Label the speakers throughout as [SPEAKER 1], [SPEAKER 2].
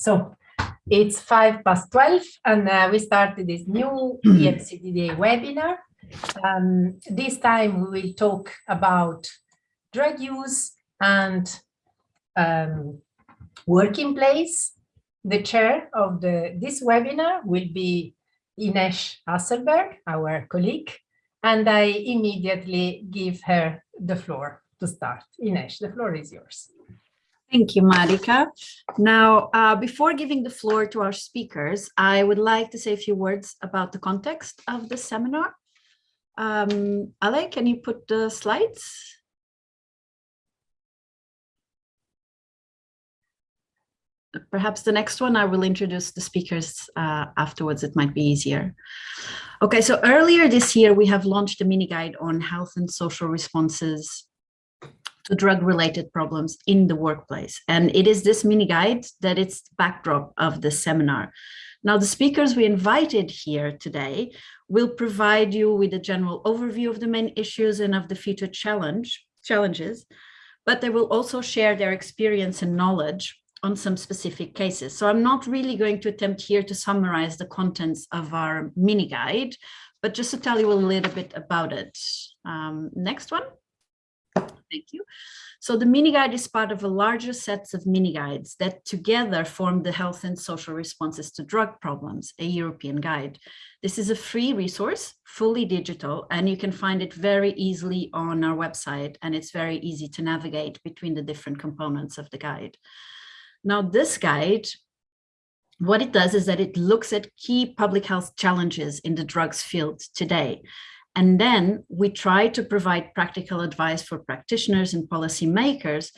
[SPEAKER 1] So it's five past 12 and uh, we started this new EMCDDA webinar. Um, this time we will talk about drug use and um, working place. The chair of the this webinar will be Ines Hasselberg, our colleague, and I immediately give her the floor to start. Ines, the floor is yours.
[SPEAKER 2] Thank you, Marika. Now, uh, before giving the floor to our speakers, I would like to say a few words about the context of the seminar. Um, Ale, can you put the slides? Perhaps the next one, I will introduce the speakers uh, afterwards. It might be easier. Okay, so earlier this year, we have launched a mini guide on health and social responses to drug-related problems in the workplace. And it is this mini guide that is the backdrop of the seminar. Now, the speakers we invited here today will provide you with a general overview of the main issues and of the future challenge challenges, but they will also share their experience and knowledge on some specific cases. So I'm not really going to attempt here to summarize the contents of our mini guide, but just to tell you a little bit about it. Um, next one. Thank you. So the mini guide is part of a larger set of mini guides that together form the health and social responses to drug problems, a European guide. This is a free resource, fully digital, and you can find it very easily on our website, and it's very easy to navigate between the different components of the guide. Now, this guide, what it does is that it looks at key public health challenges in the drugs field today and then we try to provide practical advice for practitioners and policymakers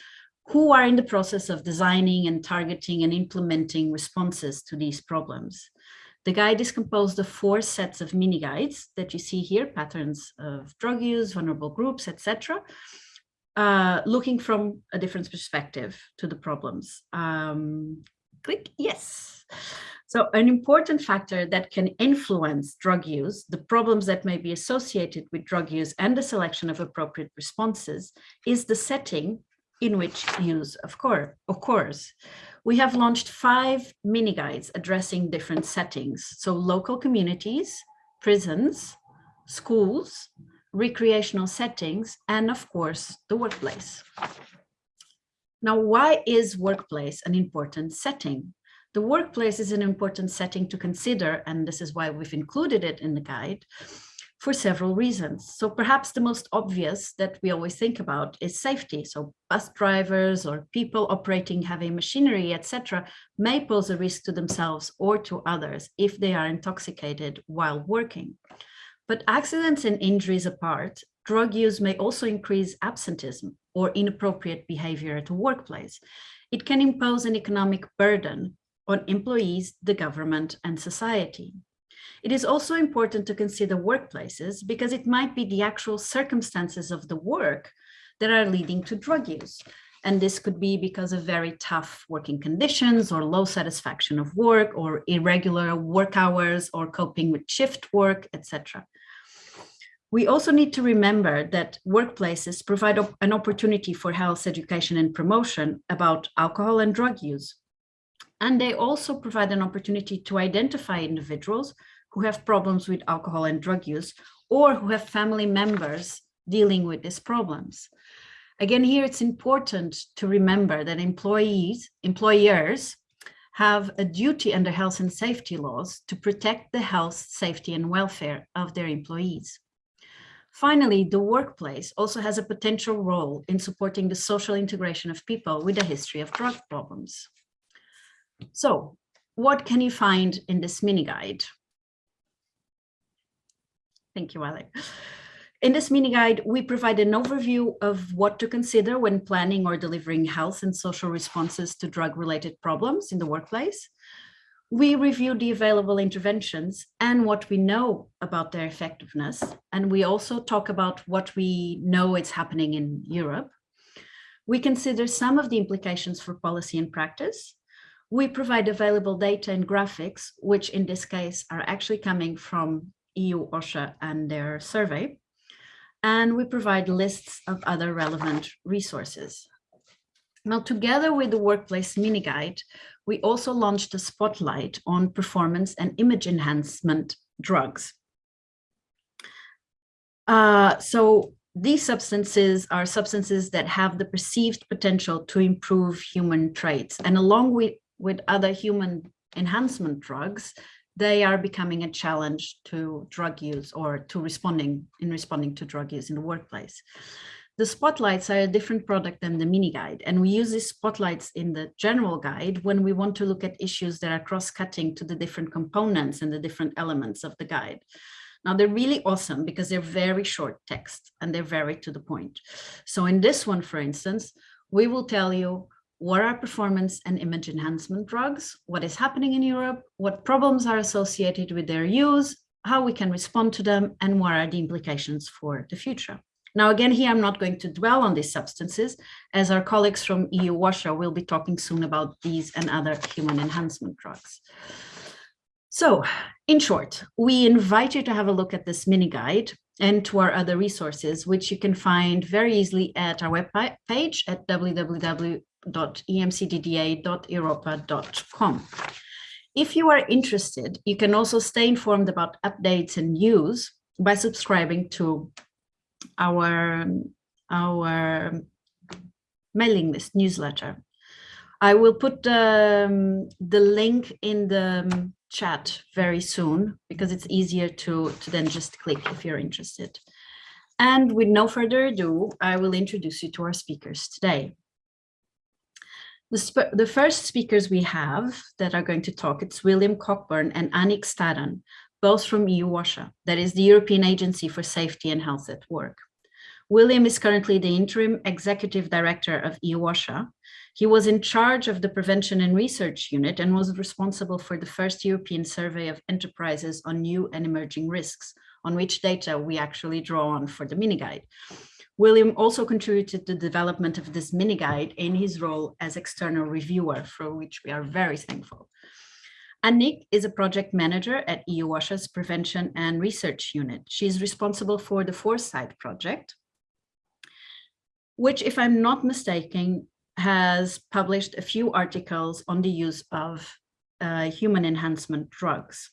[SPEAKER 2] who are in the process of designing and targeting and implementing responses to these problems. The guide is composed of four sets of mini guides that you see here, patterns of drug use, vulnerable groups, etc., uh, looking from a different perspective to the problems. Um, click, yes. So an important factor that can influence drug use, the problems that may be associated with drug use and the selection of appropriate responses is the setting in which use of course occurs. We have launched five mini guides addressing different settings. So local communities, prisons, schools, recreational settings, and of course, the workplace. Now, why is workplace an important setting? The workplace is an important setting to consider, and this is why we've included it in the guide, for several reasons. So perhaps the most obvious that we always think about is safety. So bus drivers or people operating heavy machinery, etc., may pose a risk to themselves or to others if they are intoxicated while working. But accidents and injuries apart, drug use may also increase absenteeism or inappropriate behavior at the workplace. It can impose an economic burden on employees, the government, and society. It is also important to consider workplaces because it might be the actual circumstances of the work that are leading to drug use. And this could be because of very tough working conditions or low satisfaction of work or irregular work hours or coping with shift work, etc. We also need to remember that workplaces provide an opportunity for health education and promotion about alcohol and drug use. And they also provide an opportunity to identify individuals who have problems with alcohol and drug use or who have family members dealing with these problems. Again, here it's important to remember that employees, employers have a duty under health and safety laws to protect the health, safety and welfare of their employees. Finally, the workplace also has a potential role in supporting the social integration of people with a history of drug problems. So what can you find in this mini guide? Thank you, Alec. In this mini guide, we provide an overview of what to consider when planning or delivering health and social responses to drug-related problems in the workplace. We review the available interventions and what we know about their effectiveness. And we also talk about what we know is happening in Europe. We consider some of the implications for policy and practice, we provide available data and graphics, which in this case are actually coming from EU OSHA and their survey. And we provide lists of other relevant resources. Now, together with the Workplace Mini Guide, we also launched a spotlight on performance and image enhancement drugs. Uh, so these substances are substances that have the perceived potential to improve human traits. And along with, with other human enhancement drugs, they are becoming a challenge to drug use or to responding in responding to drug use in the workplace. The spotlights are a different product than the mini guide, and we use these spotlights in the general guide when we want to look at issues that are cross-cutting to the different components and the different elements of the guide. Now they're really awesome because they're very short text and they're very to the point. So in this one, for instance, we will tell you what are performance and image enhancement drugs, what is happening in Europe, what problems are associated with their use, how we can respond to them, and what are the implications for the future. Now, again, here I'm not going to dwell on these substances, as our colleagues from EU OSHA will be talking soon about these and other human enhancement drugs. So, in short, we invite you to have a look at this mini guide and to our other resources, which you can find very easily at our web page at www www.emcdda.europa.com. If you are interested, you can also stay informed about updates and news by subscribing to our, our mailing list newsletter. I will put um, the link in the chat very soon because it's easier to, to then just click if you're interested. And with no further ado, I will introduce you to our speakers today. The, the, first speakers we have that are going to talk, it's William Cockburn and Annick Starren, both from EU OSHA, that is the European Agency for Safety and Health at Work. William is currently the interim executive director of EU OSHA. He was in charge of the prevention and research unit and was responsible for the first European survey of enterprises on new and emerging risks, on which data we actually draw on for the mini guide. William also contributed to the development of this mini guide in his role as external reviewer, for which we are very thankful. Annick is a project manager at EU OSHA's Prevention and Research Unit. She is responsible for the Foresight project, which, if I'm not mistaken, has published a few articles on the use of uh, human enhancement drugs.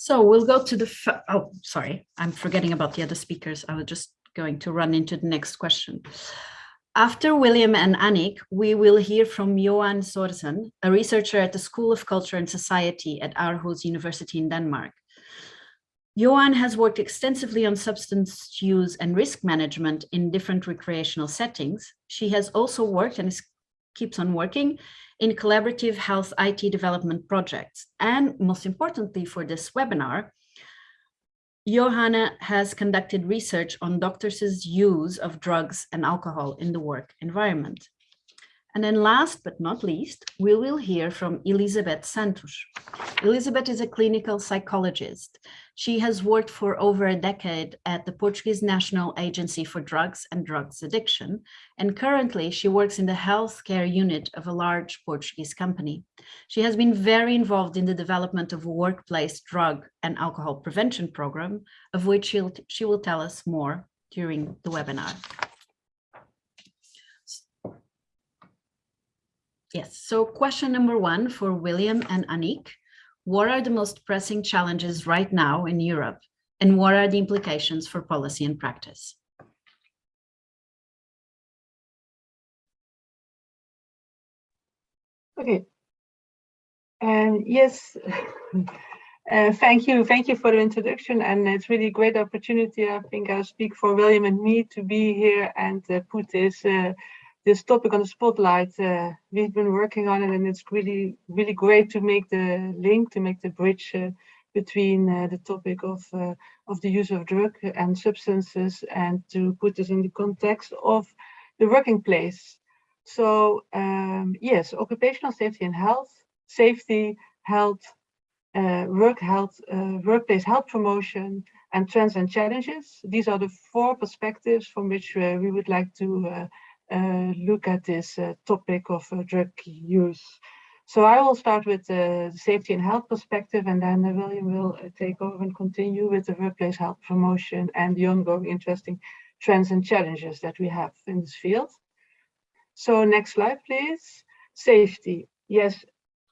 [SPEAKER 2] So we'll go to the, oh, sorry, I'm forgetting about the other speakers. I was just going to run into the next question. After William and Annick, we will hear from Johanna Sørensen, a researcher at the School of Culture and Society at Aarhus University in Denmark. Johanna has worked extensively on substance use and risk management in different recreational settings. She has also worked and is, keeps on working in collaborative health IT development projects. And most importantly for this webinar, Johanna has conducted research on doctors' use of drugs and alcohol in the work environment. And then last but not least, we will hear from Elizabeth Santos. Elizabeth is a clinical psychologist. She has worked for over a decade at the Portuguese National Agency for Drugs and Drugs Addiction, and currently she works in the healthcare unit of a large Portuguese company. She has been very involved in the development of a workplace drug and alcohol prevention program, of which she will tell us more during the webinar. Yes, so question number one for William and Annick what are the most pressing challenges right now in Europe and what are the implications for policy and practice?
[SPEAKER 3] Okay. And yes, uh, thank you. Thank you for the introduction. And it's really a great opportunity. I think I speak for William and me to be here and uh, put this uh, this topic on the spotlight. Uh, we've been working on it and it's really, really great to make the link, to make the bridge uh, between uh, the topic of, uh, of the use of drug and substances and to put this in the context of the working place. So um, yes, occupational safety and health, safety, health, uh, work health, uh, workplace health promotion, and trends and challenges. These are the four perspectives from which we would like to look at this uh, topic of uh, drug use. So I will start with the safety and health perspective, and then William will take over and continue with the workplace health promotion and the ongoing interesting trends and challenges that we have in this field. So next slide, please. Safety. Yes,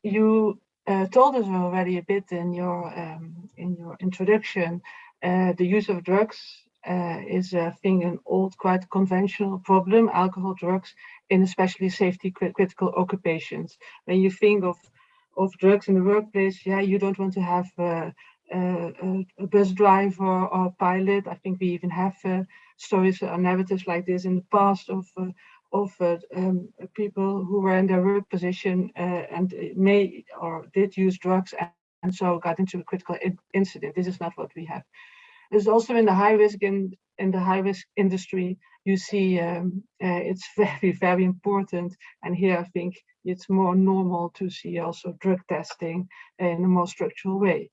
[SPEAKER 3] you uh, told us already a bit in your um, in your introduction. Uh, the use of drugs uh, is, I think, an old, quite conventional problem. Alcohol, drugs, in especially safety critical occupations. When you think of of drugs in the workplace, yeah, you don't want to have uh, uh, a bus driver or pilot. I think we even have uh, stories or narratives like this in the past of uh, of uh, um, people who were in their work position uh, and may or did use drugs and, and so got into a critical in incident. This is not what we have. There's also in the high risk in in the high risk industry, you see um, uh, it's very very important. And here I think it's more normal to see also drug testing in a more structural way.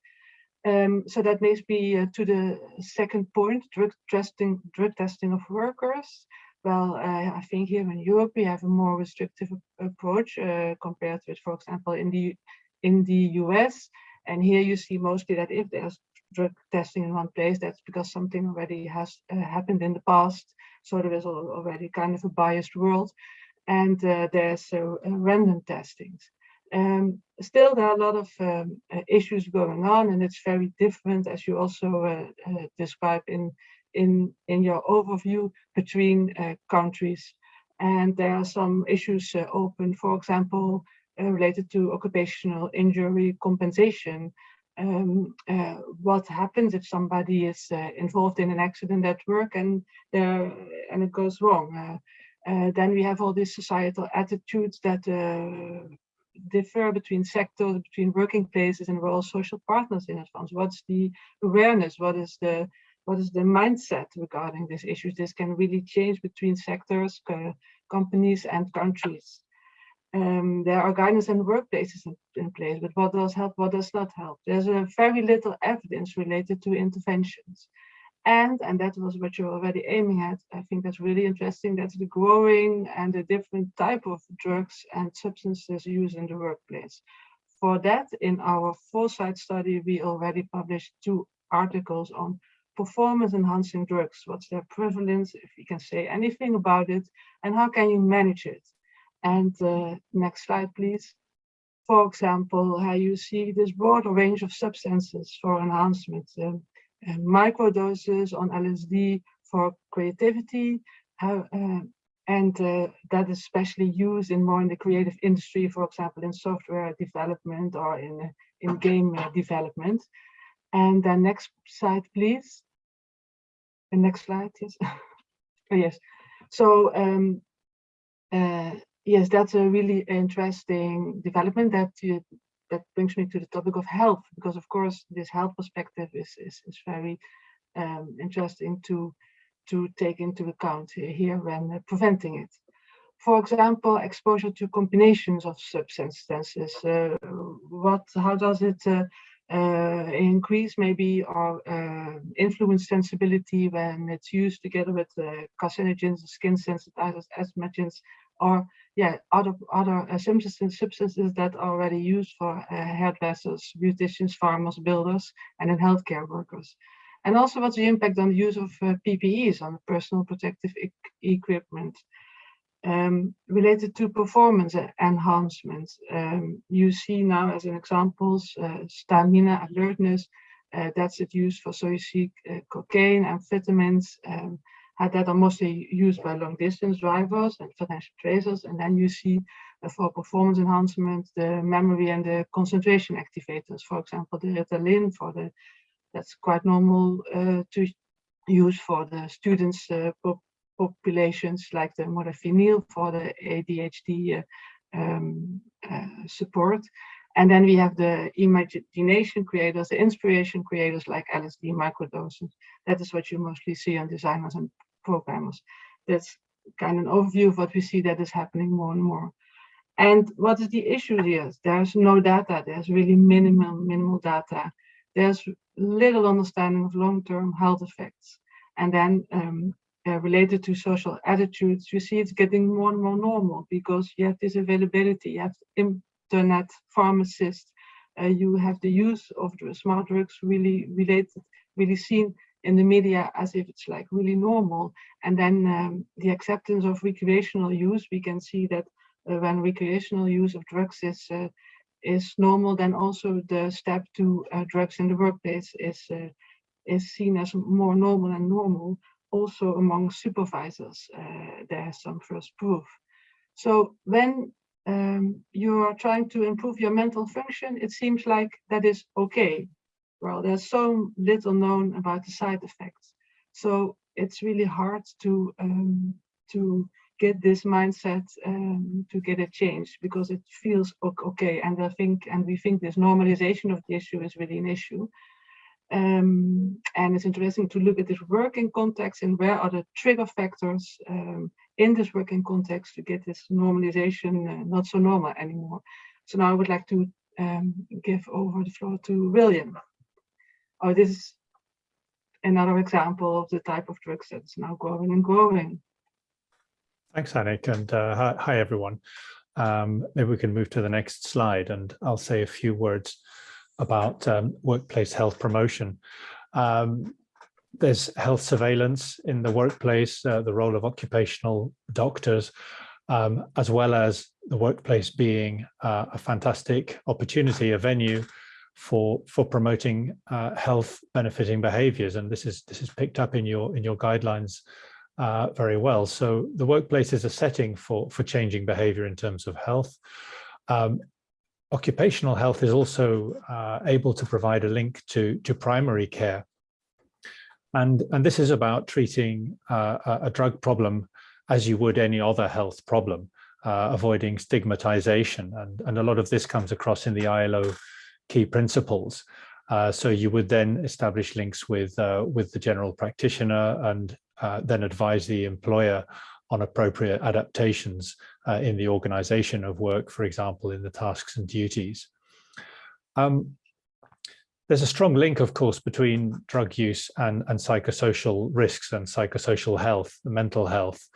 [SPEAKER 3] Um, so that makes me uh, to the second point, drug testing, drug testing of workers. Well, uh, I think here in Europe we have a more restrictive approach uh, compared with, for example, in the in the US. And here you see mostly that if there's drug testing in one place, that's because something already has uh, happened in the past. So there is already kind of a biased world, and uh, there's uh, random testings. Um, still, there are a lot of um, uh, issues going on, and it's very different, as you also uh, describe in in in your overview between countries. And there are some issues open, for example, related to occupational injury compensation. Um, what happens if somebody is involved in an accident at work and there and it goes wrong? then we have all these societal attitudes that differ between sectors, between working places, and we're all social partners in advance. What's the awareness? What is the what is the mindset regarding these issues? This can really change between sectors, uh, companies, and countries. Um, there are guidance and workplaces in, in, place, but what does help, what does not help? There's a very little evidence related to interventions. And, and that was what you're already aiming at, I think that's really interesting, that's the growing and the different type of drugs and substances used in the workplace. For that, in our foresight study, we already published two articles on performance enhancing drugs. What's their prevalence, if you can say anything about it, and how can you manage it? And uh, next slide, please. For example, how you see this broad range of substances for enhancement. Um, uh, microdoses on LSD for creativity, uh, and uh, that is especially used in more in the creative industry, for example, in software development or in, in game development. And the next slide, please. The next slide, yes. oh, yes. So um, uh, yes, that's a really interesting development that you, that brings me to the topic of health, because of course this health perspective is is, is very um, interesting to to take into account here when preventing it. For example, exposure to combinations of substances. Uh, what, how does it uh, uh increase maybe or uh, influence sensibility when it's used together with uh, carcinogens, skin sensitizers, asthmagens, or yeah, other other uh, substances, substances that are already used for uh, hairdressers, beauticians, farmers, builders, and in healthcare workers. And also what's the impact on the use of uh, PPEs, on personal protective e equipment. Um, related to performance enhancement, um, you see now as an examples, uh, stamina, alertness, uh, that's it used for, so you see uh, cocaine, amphetamines, um, that are mostly used by long distance drivers and financial tracers. And then you see uh, for performance enhancement, the memory and the concentration activators, for example, the Ritalin for the, that's quite normal uh, to use for the students uh, populations like the modafinil for the ADHD uh, um, uh, support. And then we have the imagination creators, the inspiration creators like LSD microdoses. That is what you mostly see on designers and programmers. That's kind of an overview of what we see that is happening more and more. And what is the issue here? There's no data. There's really minimal, minimal data. There's little understanding of long-term health effects. And then um, uh, related to social attitudes, you see it's getting more and more normal because you have this availability, you have internet pharmacists, uh, you have the use of smart drugs really related, really seen in the media as if it's like really normal. And then um, the acceptance of recreational use, we can see that uh, when recreational use of drugs is uh, is normal, then also the step to uh, drugs in the workplace is uh, is seen as more normal and normal. Also among supervisors, uh, there's some first proof. So when um, you are trying to improve your mental function, it seems like that is okay. Well, there's so little known about the side effects. So it's really hard to um, to get this mindset um, to get it changed because it feels okay. And I think, and we think this normalization of the issue is really an issue. Um, and it's interesting to look at this working context and where are the trigger factors um, in this working context to get this normalization uh, not so normal anymore. So now I would like to um, give over the floor to William. Oh, this is another example of the type of drugs that's now growing and growing.
[SPEAKER 4] Thanks, Annick, and uh, hi, hi, everyone. Um, maybe we can move to the next slide, and I'll say a few words about um, workplace health promotion. Um, there's health surveillance in the workplace, uh, the role of occupational doctors, um, as well as the workplace being uh, a fantastic opportunity, a venue for for promoting uh, health benefiting behaviors. And this is this is picked up in your in your guidelines uh, very well. So the workplace is a setting for for changing behavior in terms of health. Um, occupational health is also uh, able to provide a link to to primary care and, and this is about treating uh, a drug problem as you would any other health problem, uh, avoiding stigmatization. And, and a lot of this comes across in the ILO key principles. Uh, so you would then establish links with, uh, with the general practitioner and uh, then advise the employer on appropriate adaptations uh, in the organization of work, for example, in the tasks and duties. Um, there's a strong link, of course, between drug use and, and psychosocial risks and psychosocial health, mental health.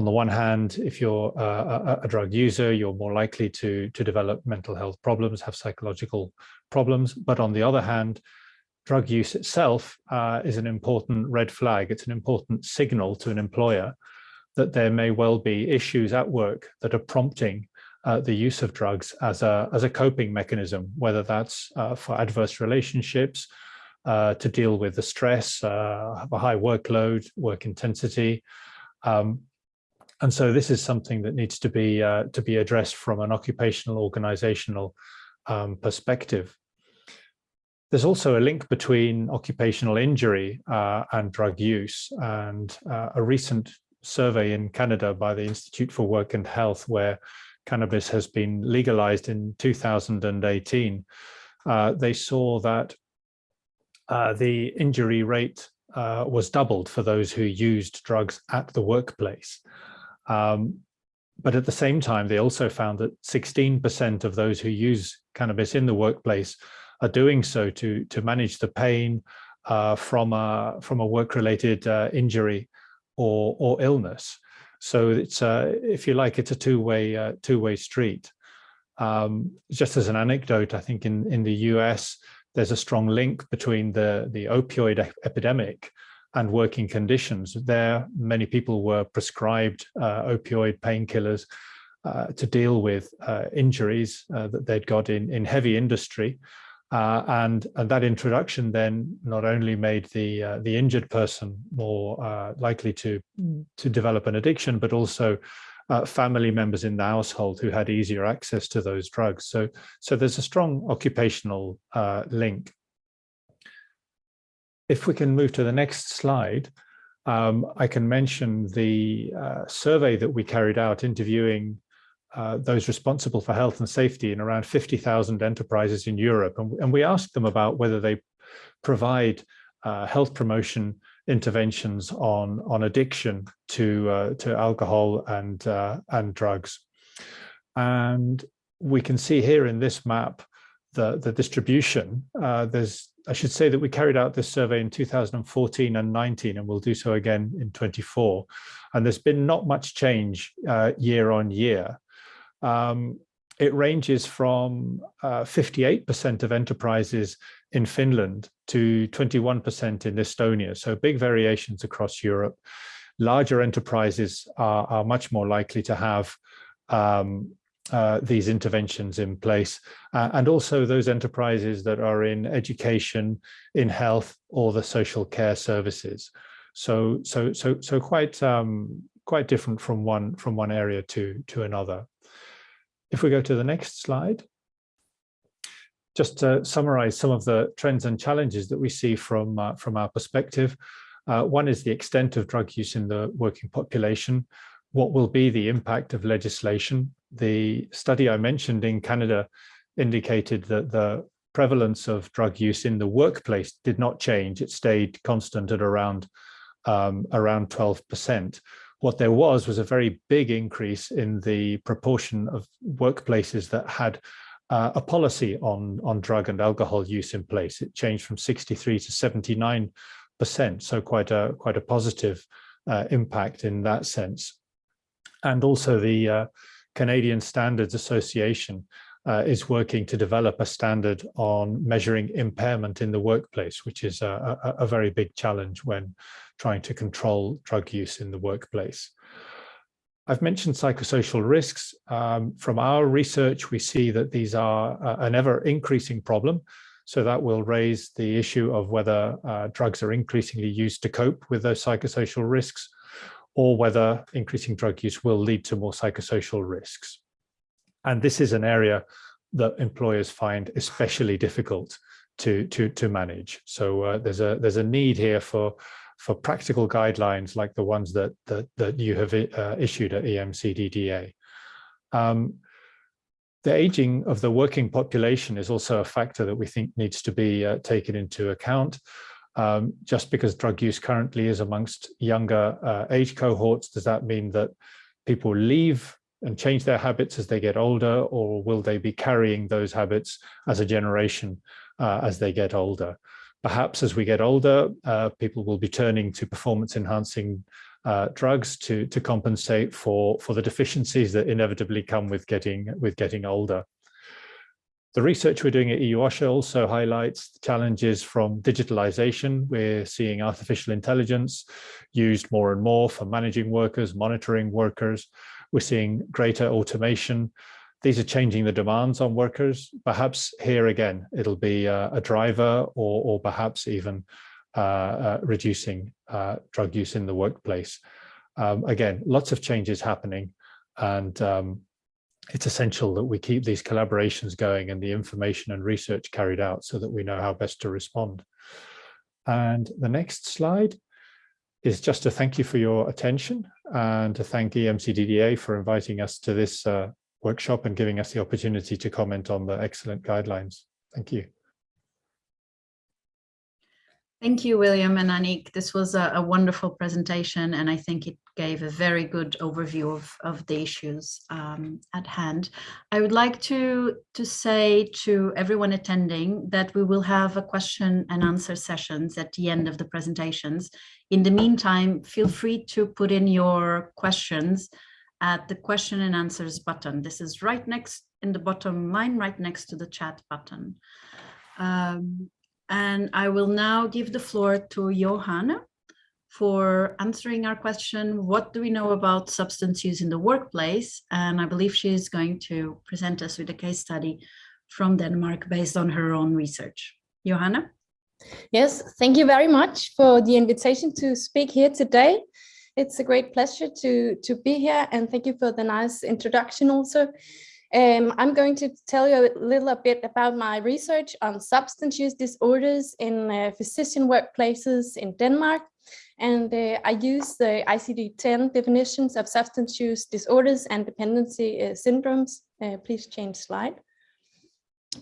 [SPEAKER 4] On the one hand, if you're a, a, drug user, you're more likely to, to develop mental health problems, have psychological problems. But on the other hand, drug use itself uh, is an important red flag. It's an important signal to an employer that there may well be issues at work that are prompting uh, the use of drugs as a, as a coping mechanism, whether that's uh, for adverse relationships, uh, to deal with the stress, uh, a high workload, work intensity. Um, and so this is something that needs to be uh, to be addressed from an occupational organizational um, perspective. There's also a link between occupational injury uh, and drug use and a recent survey in Canada by the Institute for Work and Health where cannabis has been legalized in 2018, uh, they saw that uh, the injury rate uh, was doubled for those who used drugs at the workplace. Um, but at the same time, they also found that 16% of those who use cannabis in the workplace are doing so to, to manage the pain uh, from a, from a work-related uh, injury or, or illness. So it's, uh, if you like, it's a two-way uh, two-way street. Um, just as an anecdote, I think in, in the US, there's a strong link between the, the opioid epidemic and working conditions. There, many people were prescribed uh, opioid painkillers uh, to deal with uh, injuries uh, that they'd got in, in heavy industry. Uh, and, and that introduction then not only made the uh, the injured person more likely to to develop an addiction, but also family members in the household who had easier access to those drugs. So so there's a strong occupational link. If we can move to the next slide, um, I can mention the uh, survey that we carried out interviewing uh, those responsible for health and safety in around 50,000 enterprises in Europe. And, and, we asked them about whether they provide uh, health promotion interventions on, on addiction to, uh, to alcohol and, uh, and drugs. And we can see here in this map the, the distribution. Uh, there's, I should say that we carried out this survey in 2014 and 19, and we'll do so again in 24. And there's been not much change year on year. Um, it ranges from 58% of enterprises in Finland to 21% in Estonia. So big variations across Europe. Larger enterprises are, are much more likely to have um, uh, these interventions in place. Uh, and also those enterprises that are in education, in health, or the social care services. So, so, so, so quite, um, quite different from one, from one area to, to another. If we go to the next slide, just to summarize some of the trends and challenges that we see from, uh, from our perspective. Uh, one is the extent of drug use in the working population. What will be the impact of legislation? The study I mentioned in Canada indicated that the prevalence of drug use in the workplace did not change. It stayed constant at around, um, around 12%. What there was was a very big increase in the proportion of workplaces that had uh, a policy on, on drug and alcohol use in place. It changed from 63 to 79 percent, so quite a quite a positive uh, impact in that sense. And also the uh, Canadian Standards Association uh, is working to develop a standard on measuring impairment in the workplace, which is a, a, a very big challenge when trying to control drug use in the workplace. I've mentioned psychosocial risks. Um, from our research, we see that these are an ever increasing problem. So that will raise the issue of whether uh, drugs are increasingly used to cope with those psychosocial risks or whether increasing drug use will lead to more psychosocial risks. And this is an area that employers find especially difficult to, to, to manage. So uh, there's, a, there's a need here for, for practical guidelines like the ones that, that, that you have uh, issued at EMCDDA. Um, the aging of the working population is also a factor that we think needs to be uh, taken into account. Um, just because drug use currently is amongst younger uh, age cohorts, does that mean that people leave and change their habits as they get older, or will they be carrying those habits as a generation uh, as they get older? Perhaps as we get older, uh, people will be turning to performance enhancing uh, drugs to to compensate for for the deficiencies that inevitably come with getting with getting older. The research we're doing at EUOSHA also highlights challenges from digitalization. We're seeing artificial intelligence used more and more for managing workers, monitoring workers. We're seeing greater automation. These are changing the demands on workers. Perhaps here again, it'll be a, a driver or, or perhaps even uh, uh, reducing uh, drug use in the workplace. Um, again, lots of changes happening and um, it's essential that we keep these collaborations going and the information and research carried out so that we know how best to respond. And the next slide is just to thank you for your attention and to thank EMCDDA for inviting us to this uh, workshop and giving us the opportunity to comment on the excellent guidelines. Thank you.
[SPEAKER 2] Thank you, William and Annick. This was a, a, wonderful presentation, and I think it gave a very good overview of, of the issues um, at hand. I would like to, to say to everyone attending that we will have a question and answer sessions at the end of the presentations. In the meantime, feel free to put in your questions at the question and answers button. This is right next in the bottom line, right next to the chat button. Um, and I will now give the floor to Johanna for answering our question, what do we know about substance use in the workplace? And I believe she is going to present us with a case study from Denmark based on her own research. Johanna?
[SPEAKER 5] Yes, thank you very much for the invitation to speak here today. It's a great pleasure to, to be here and thank you for the nice introduction also. Um, I'm going to tell you a little bit about my research on substance use disorders in uh, physician workplaces in Denmark. And uh, I use the ICD-10 definitions of substance use disorders and dependency uh, syndromes. Uh, please change slide.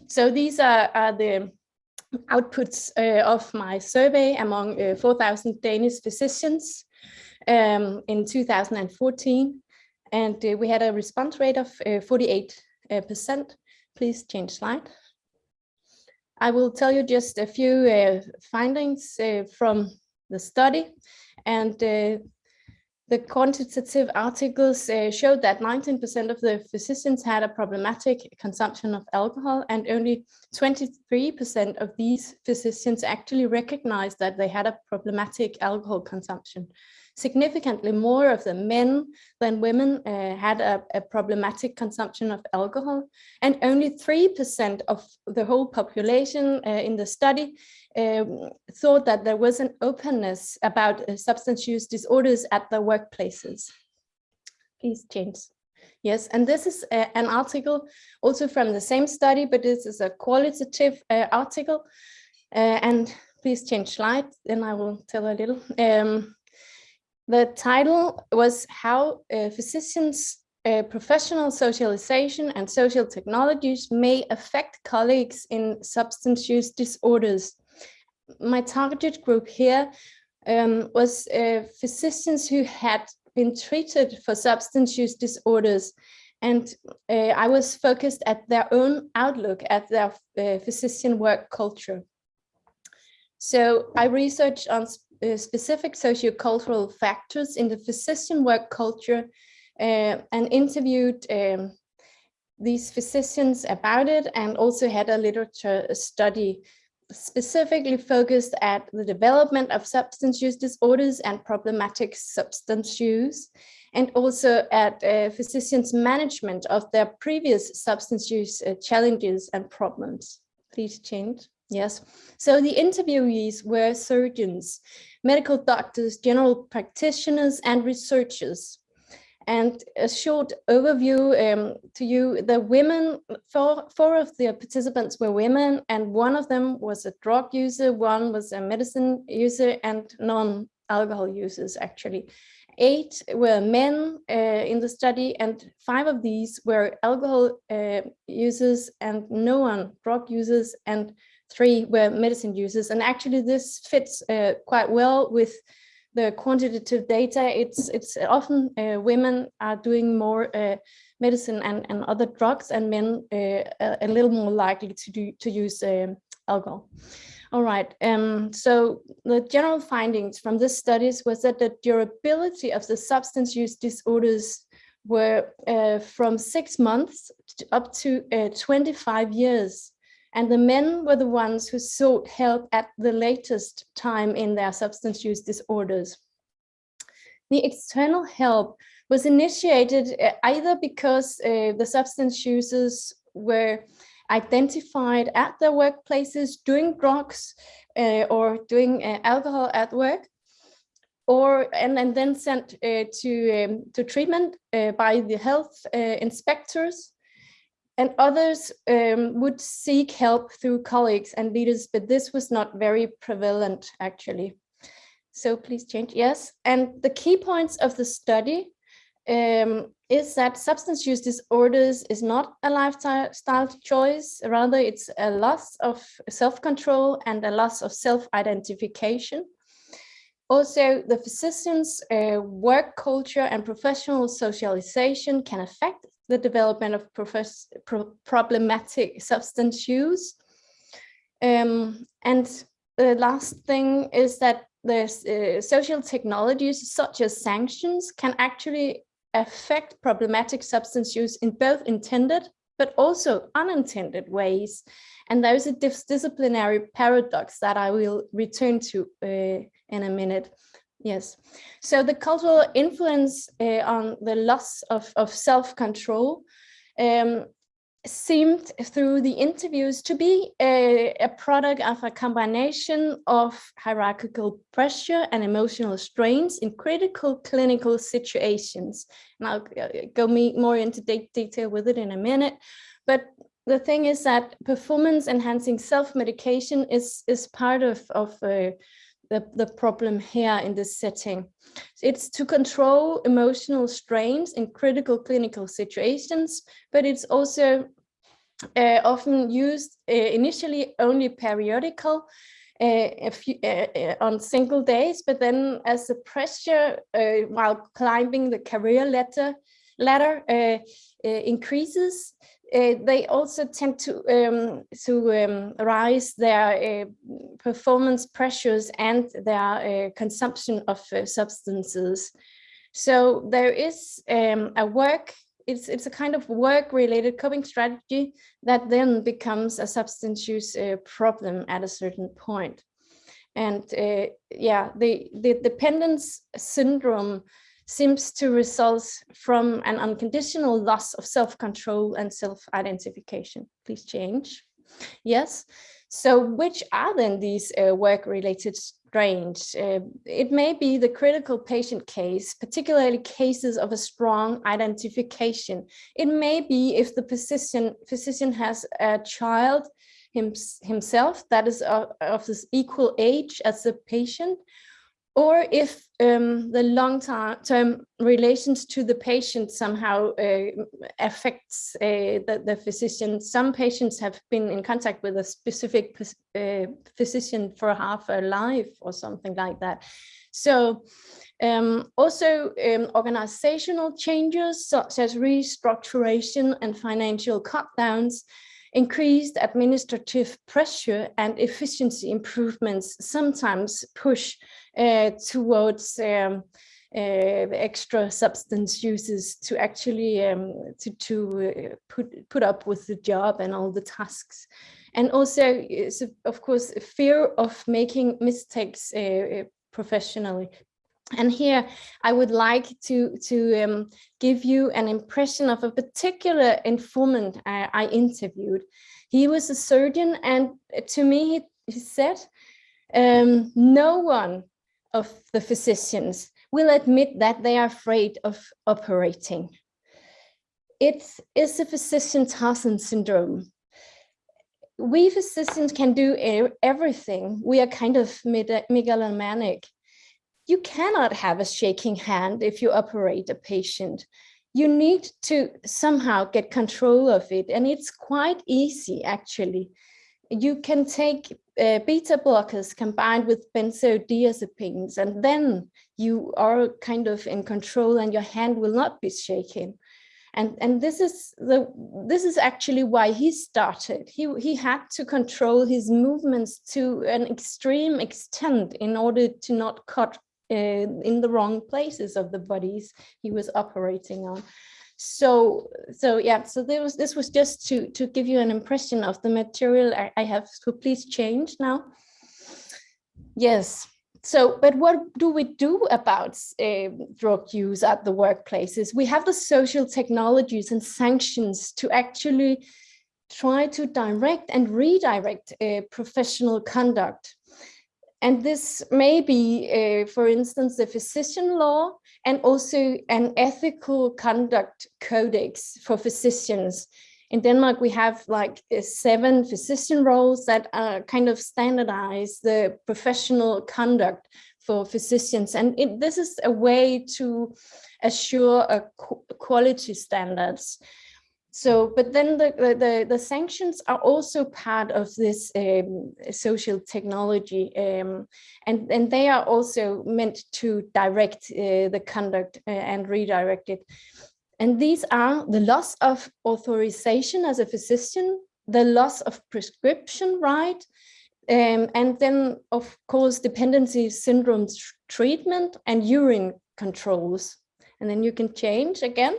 [SPEAKER 5] So these are, are the outputs uh, of my survey among uh, 4,000 Danish physicians um, in 2014 and uh, we had a response rate of 48%. Uh, Please change slide. I will tell you just a few uh, findings from the study. And the quantitative articles uh, showed that 19% of the physicians had a problematic consumption of alcohol and only 23% of these physicians actually recognized that they had a problematic alcohol consumption. Significantly more of the men than women uh, had a, a, problematic consumption of alcohol and only 3% of the whole population uh, in the study um, thought that there was an openness about uh, substance use disorders at the workplaces. Please change. Yes, and this is uh, an article also from the same study, but this is a qualitative uh, article. Uh, and please change slide, then I will tell a little. Um, the title was How uh, Physicians uh, professional socialization and social technologies may affect colleagues in substance use disorders my target group here um, was uh, physicians who had been treated for substance use disorders. And uh, I was focused at their own outlook at their uh, physician work culture. So I researched on uh, specific sociocultural factors in the physician work culture uh, and interviewed um, these physicians about it and also had a literature study specifically focused at the development of substance use disorders and problematic substance use, and also at uh, physicians' management of their previous substance use uh, challenges and problems. Please change. Yes. So the interviewees were surgeons, medical doctors, general practitioners, and researchers. And a short overview um, to you, the women, four, four of the participants were women and one of them was a drug user, one was a medicine user and non-alcohol users actually. Eight were men uh, in the study and five of these were alcohol uh, users and no one drug users and three were medicine users. And actually this fits uh, quite well with the quantitative data, it's it's often uh, women are doing more uh, medicine and, and other drugs and men uh, a, a, little more likely to do to use um, alcohol. All right, um, so the general findings from this studies was that the durability of the substance use disorders were uh, from six months up to uh, 25 years and the men were the ones who sought help at the latest time in their substance use disorders. The external help was initiated uh, either because uh, the substance users were identified at their workplaces doing drugs uh, or doing uh, alcohol at work, or and, and then sent to um, to treatment by the health inspectors and others um, would seek help through colleagues and leaders, but this was not very prevalent actually. So please change, yes. And the key points of the study um, is that substance use disorders is not a lifestyle choice, rather it's a loss of self-control and a loss of self-identification. Also, the physician's uh, work culture and professional socialization can affect the development of pro problematic substance use. Um, and the last thing is that the uh, social technologies such as sanctions can actually affect problematic substance use in both intended but also unintended ways. And there's a disciplinary paradox that I will return to uh, in a minute. Yes, so the cultural influence uh, on the loss of, of self-control um, seemed through the interviews to be a, a, product of a combination of hierarchical pressure and emotional strains in critical clinical situations. And I'll uh, go me more into de detail with it in a minute. But the thing is that performance enhancing self-medication is, is part of, of uh, the, the problem here in this setting. It's to control emotional strains in critical clinical situations, but it's also uh, often used uh, initially only periodical uh, few, uh, uh, on single days, but then as the pressure uh, while climbing the career ladder, ladder increases, uh, they also tend to um, to um, rise their uh, performance pressures and their uh, consumption of substances. So there is um, a work, it's, it's a kind of work related coping strategy that then becomes a substance use problem at a certain point. And yeah, the, the dependence syndrome seems to result from an unconditional loss of self-control and self-identification. Please change. Yes. So which are then these uh, work-related strains? Uh, it may be the critical patient case, particularly cases of a strong identification. It may be if the physician, physician has a child him, himself that is of, of this equal age as the patient, or if um, the long-term relations to the patient somehow uh, affects uh, the, the, physician. Some patients have been in contact with a specific uh, physician for half a life or something like that. So um, also um, organizational changes such as restructuration and financial cut downs Increased administrative pressure and efficiency improvements sometimes push uh, towards um, uh, extra substance uses to actually um, to, to uh, put, put up with the job and all the tasks. And also, of course, fear of making mistakes uh, professionally and here I would like to, to um, give you an impression of a particular informant I, I, interviewed. He was a surgeon and to me he, he said, um, no one of the physicians will admit that they are afraid of operating. It is a physician Tarzan syndrome. We physicians can do everything. We are kind of megalomaniac you cannot have a shaking hand if you operate a patient. You need to somehow get control of it. And it's quite easy, actually. You can take uh, beta blockers combined with benzodiazepines, and then you are kind of in control and your hand will not be shaking. And, and this is the this is actually why he started. He, he had to control his movements to an extreme extent in order to not cut in the wrong places of the bodies he was operating on. So, so yeah, so there was, this was just to, to give you an impression of the material I, I have, so please change now. Yes, so, but what do we do about uh, drug use at the workplaces? We have the social technologies and sanctions to actually try to direct and redirect uh, professional conduct. And this may be, uh, for instance, the physician law and also an ethical conduct codex for physicians. In Denmark, we have like uh, seven physician roles that are kind of standardize the professional conduct for physicians. And it, this is a way to assure a quality standards. So, but then the, the, the, sanctions are also part of this um, social technology um, and, and they are also meant to direct uh, the conduct uh, and redirect it. And these are the loss of authorization as a physician, the loss of prescription right, um, and then of course dependency syndrome treatment and urine controls. And then you can change again.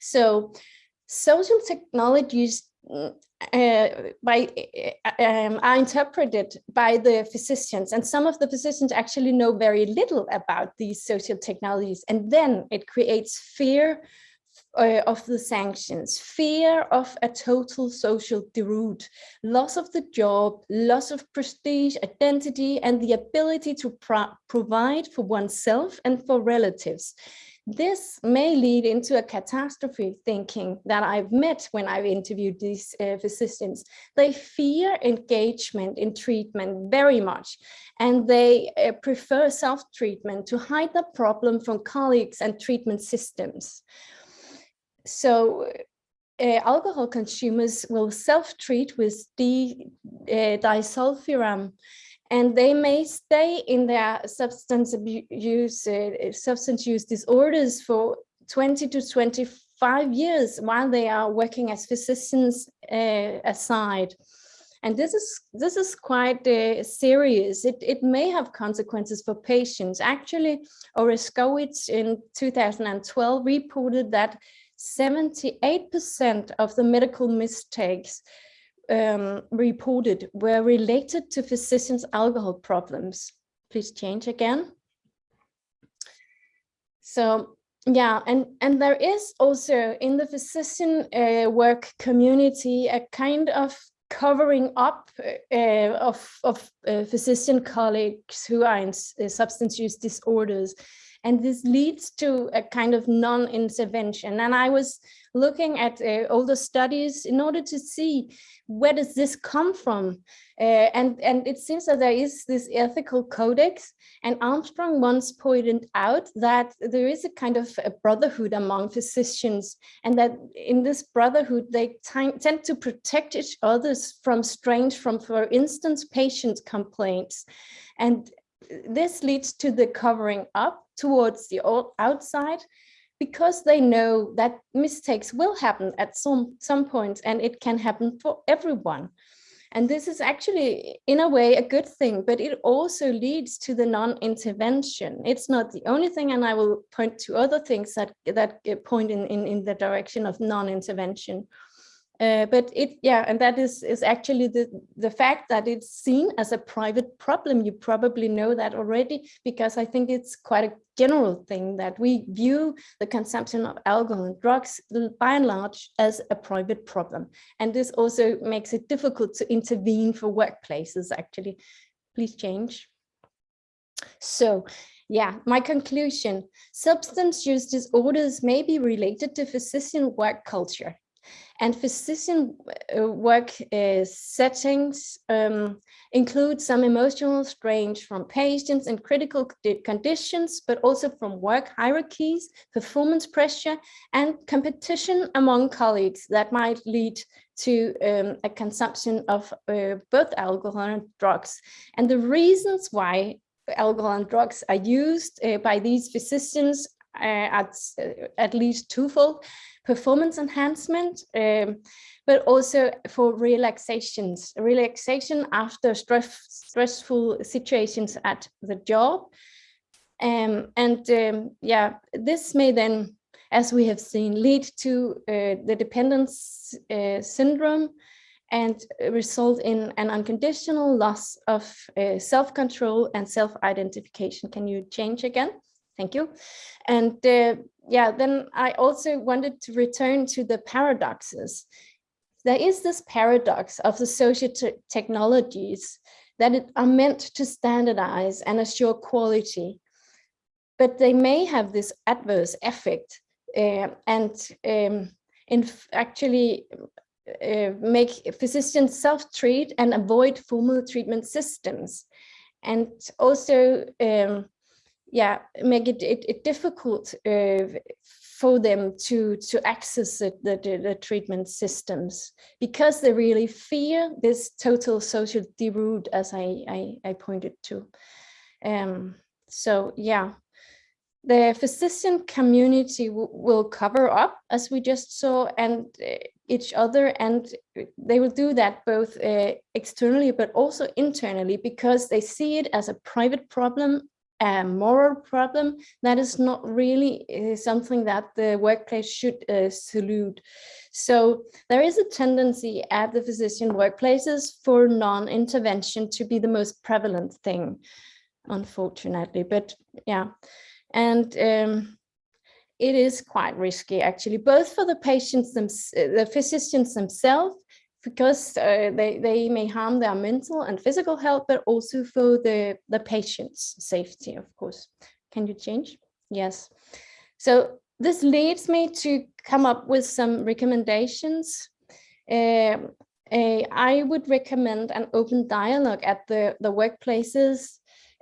[SPEAKER 5] So social technologies mm, uh, by uh, um, are interpreted by the physicians and some of the physicians actually know very little about these social technologies and then it creates fear uh, of the sanctions, fear of a total social deroute, loss of the job, loss of prestige, identity, and the ability to pro provide for oneself and for relatives. This may lead into a catastrophe thinking that I've met when I've interviewed these uh, physicians. They fear engagement in treatment very much, and they uh, prefer self-treatment to hide the problem from colleagues and treatment systems. So uh, alcohol consumers will self-treat with D, uh, disulfiram and they may stay in their substance abuse, uh, substance use disorders for 20 to 25 years while they are working as physicians uh, aside. And this is this is quite uh, serious. It, it may have consequences for patients. Actually, Oreskowitz in 2012 reported that 78% of the medical mistakes um, reported were related to physicians' alcohol problems. Please change again. So yeah, and, and there is also in the physician uh, work community a kind of covering up uh, of, of uh, physician colleagues who are in uh, substance use disorders. And this leads to a kind of non-intervention. And I was looking at uh, older studies in order to see where does this come from? Uh, and, and it seems that there is this ethical codex and Armstrong once pointed out that there is a kind of a brotherhood among physicians and that in this brotherhood, they tend to protect each others from strange, from, for instance, patient complaints. And this leads to the covering up towards the outside because they know that mistakes will happen at some, some point and it can happen for everyone. And this is actually, in a way, a good thing, but it also leads to the non-intervention. It's not the only thing, and I will point to other things that, that point in, in, in the direction of non-intervention. Uh, but it, yeah, and that is, is actually the, the fact that it's seen as a private problem. You probably know that already, because I think it's quite a general thing that we view the consumption of alcohol and drugs by and large as a private problem. And this also makes it difficult to intervene for workplaces, actually. Please change. So yeah, my conclusion, substance use disorders may be related to physician work culture and physician uh, work uh, settings um, include some emotional strain from patients in critical conditions, but also from work hierarchies, performance pressure, and competition among colleagues that might lead to um, a consumption of uh, both alcohol and drugs. And the reasons why alcohol and drugs are used uh, by these physicians at, uh, at least twofold performance enhancement, um, but also for relaxations, relaxation after stress, stressful situations at the job. Um, and um, yeah, this may then, as we have seen, lead to uh, the dependence uh, syndrome and result in an unconditional loss of uh, self-control and self-identification. Can you change again? Thank you. And uh, yeah, then I also wanted to return to the paradoxes. There is this paradox of the social technologies that are meant to standardize and assure quality, but they may have this adverse effect uh, and um, in actually uh, make physicians self-treat and avoid formal treatment systems. And also um, yeah, make it, it, it difficult uh, for them to, to access the, the, the, treatment systems because they really fear this total social deroute as I, I, I pointed to. Um, so yeah, the physician community will cover up as we just saw and uh, each other and they will do that both uh, externally but also internally because they see it as a private problem a moral problem that is not really uh, something that the workplace should uh, salute. So there is a tendency at the physician workplaces for non-intervention to be the most prevalent thing, unfortunately. But yeah, and um, it is quite risky actually, both for the patients, them, the physicians themselves, because uh, they, they may harm their mental and physical health, but also for the, the patient's safety, of course. Can you change? Yes. So this leads me to come up with some recommendations. Uh, uh, I would recommend an open dialogue at the, the workplaces,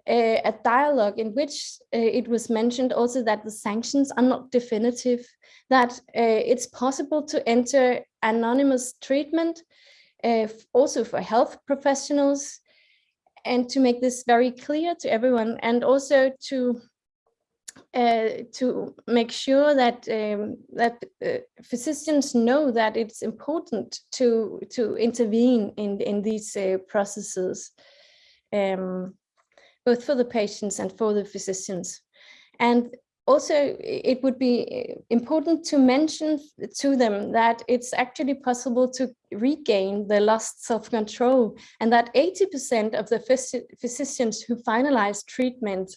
[SPEAKER 5] uh, a dialogue in which uh, it was mentioned also that the sanctions are not definitive, that uh, it's possible to enter anonymous treatment, uh, also for health professionals, and to make this very clear to everyone, and also to uh, to make sure that um, that uh, physicians know that it's important to to intervene in in these uh, processes, um, both for the patients and for the physicians. And also, it would be important to mention to them that it's actually possible to regain the lost self-control and that 80% of the phys physicians who finalize treatment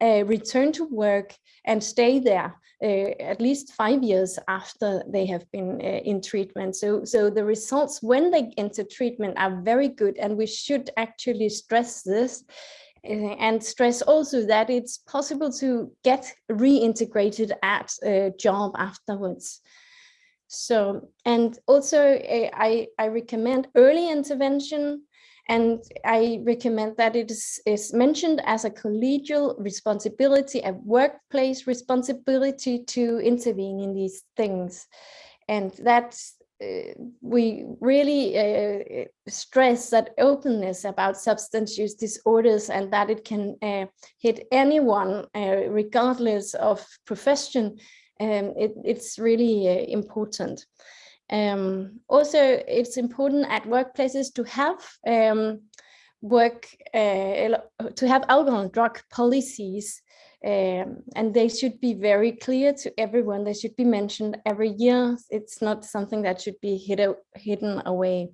[SPEAKER 5] uh, return to work and stay there uh, at least five years after they have been uh, in treatment. So, so the results when they enter treatment are very good and we should actually stress this and stress also that it's possible to get reintegrated at a job afterwards. So, and also uh, I, I recommend early intervention and I recommend that it is, is mentioned as a collegial responsibility, a workplace responsibility to intervene in these things. And that's we really uh, stress that openness about substance use disorders and that it can uh, hit anyone uh, regardless of profession um, it, it's really uh, important. Um, also it's important at workplaces to have um, work uh, to have alcohol and drug policies um, and they should be very clear to everyone. They should be mentioned every year. It's not something that should be hid hidden away.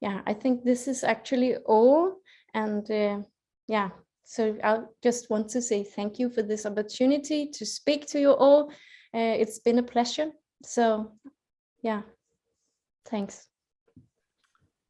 [SPEAKER 5] Yeah, I think this is actually all. And uh, yeah, so I just want to say thank you for this opportunity to speak to you all. Uh, it's been a pleasure. So yeah, thanks.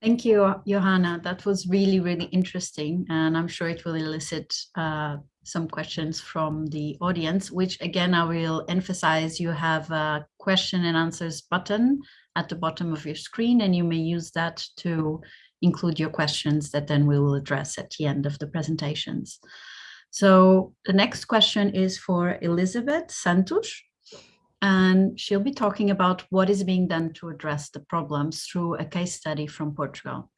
[SPEAKER 2] Thank you, Johanna. That was really, really interesting. And I'm sure it will elicit uh, some questions from the audience, which again, I will emphasize you have a question and answers button at the bottom of your screen, and you may use that to include your questions that then we will address at the end of the presentations. So the next question is for Elizabeth Santos, and she'll be talking about what is being done to address the problems through a case study from Portugal.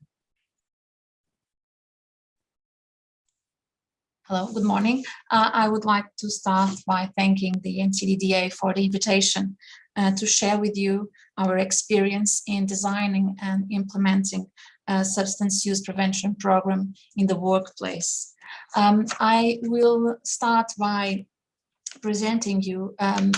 [SPEAKER 6] Hello, good morning. Uh, I would like to start by thanking the EMCDDA for the invitation uh, to share with you our experience in designing and implementing a substance use prevention program in the workplace. Um, I will start by presenting you um,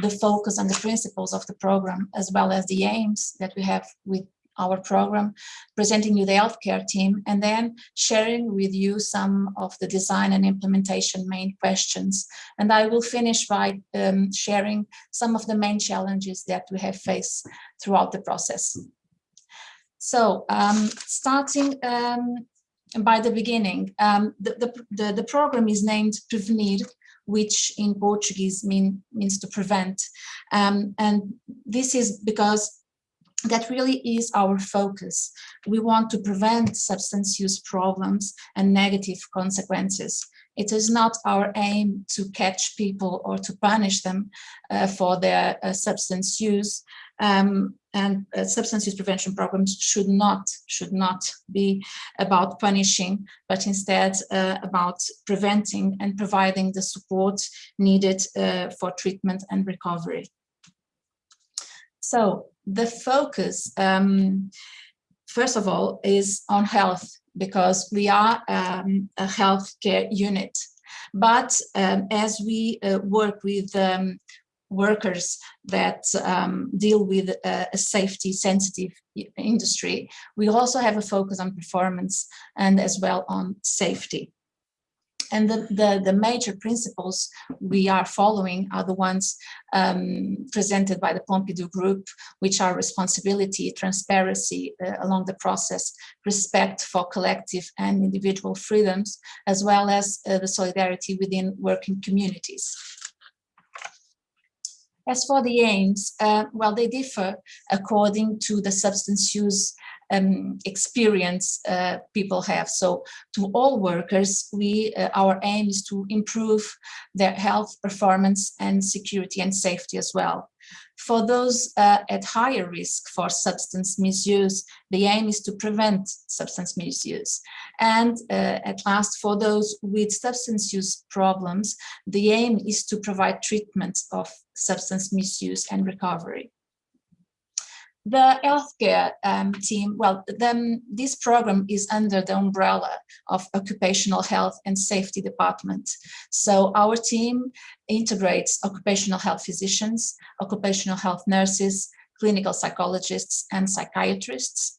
[SPEAKER 6] the focus and the principles of the program, as well as the aims that we have with our program, presenting you the healthcare team, and then sharing with you some of the design and implementation main questions. And I will finish by um, sharing some of the main challenges that we have faced throughout the process. So um, starting um, by the beginning, um, the, the, the, the program is named Prevenir, which in Portuguese mean, means to prevent. Um, and this is because that really is our focus. We want to prevent substance use problems and negative consequences. It is not our aim to catch people or to punish them uh, for their uh, substance use. Um, and uh, substance use prevention programs should not should not be about punishing, but instead uh, about preventing and providing the support needed uh, for treatment and recovery. So the focus, um, first of all, is on health because we are um, a healthcare unit. But um, as we uh, work with um, workers that um, deal with a, a safety sensitive industry, we also have a focus on performance and as well on safety. And the, the, the, major principles we are following are the ones um, presented by the Pompidou Group, which are responsibility, transparency uh, along the process, respect for collective and individual freedoms, as well as uh, the solidarity within working communities. As for the aims, uh, well, they differ according to the substance use um, experience uh, people have. So to all workers, we uh, our aim is to improve their health, performance and security and safety as well. For those uh, at higher risk for substance misuse, the aim is to prevent substance misuse. And uh, at last, for those with substance use problems, the aim is to provide treatment of substance misuse and recovery. The healthcare um, team, well, the, this program is under the umbrella of Occupational Health and Safety Department. So our team integrates occupational health physicians, occupational health nurses, clinical psychologists, and psychiatrists.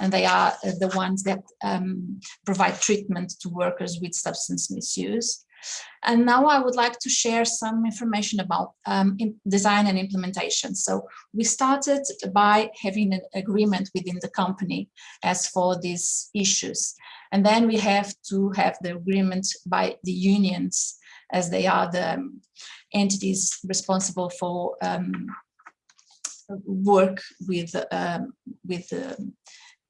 [SPEAKER 6] And they are uh, the ones that um, provide treatment to workers with substance misuse. And now I would like to share some information about um, design and implementation. So we started by having an agreement within the company as for these issues. And then we have to have the agreement by the unions as they are the um, entities responsible for um, work with, um, with um,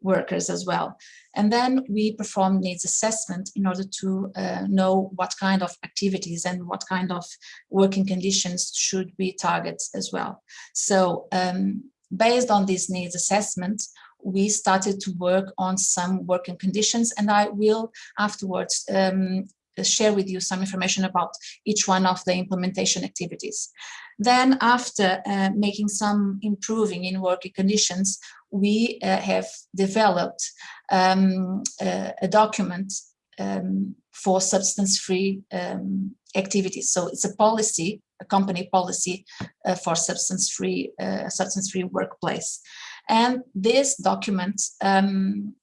[SPEAKER 6] workers as well. And then we perform needs assessment in order to uh, know what kind of activities and what kind of working conditions should be targets as well. So um, based on this needs assessment, we started to work on some working conditions and I will afterwards um, share with you some information about each one of the implementation activities. Then after uh, making some improving in working conditions, we uh, have developed um, a, a, document um, for substance-free um, activities. So it's a policy, a company policy uh, for substance-free uh, substance-free workplace. And this document um,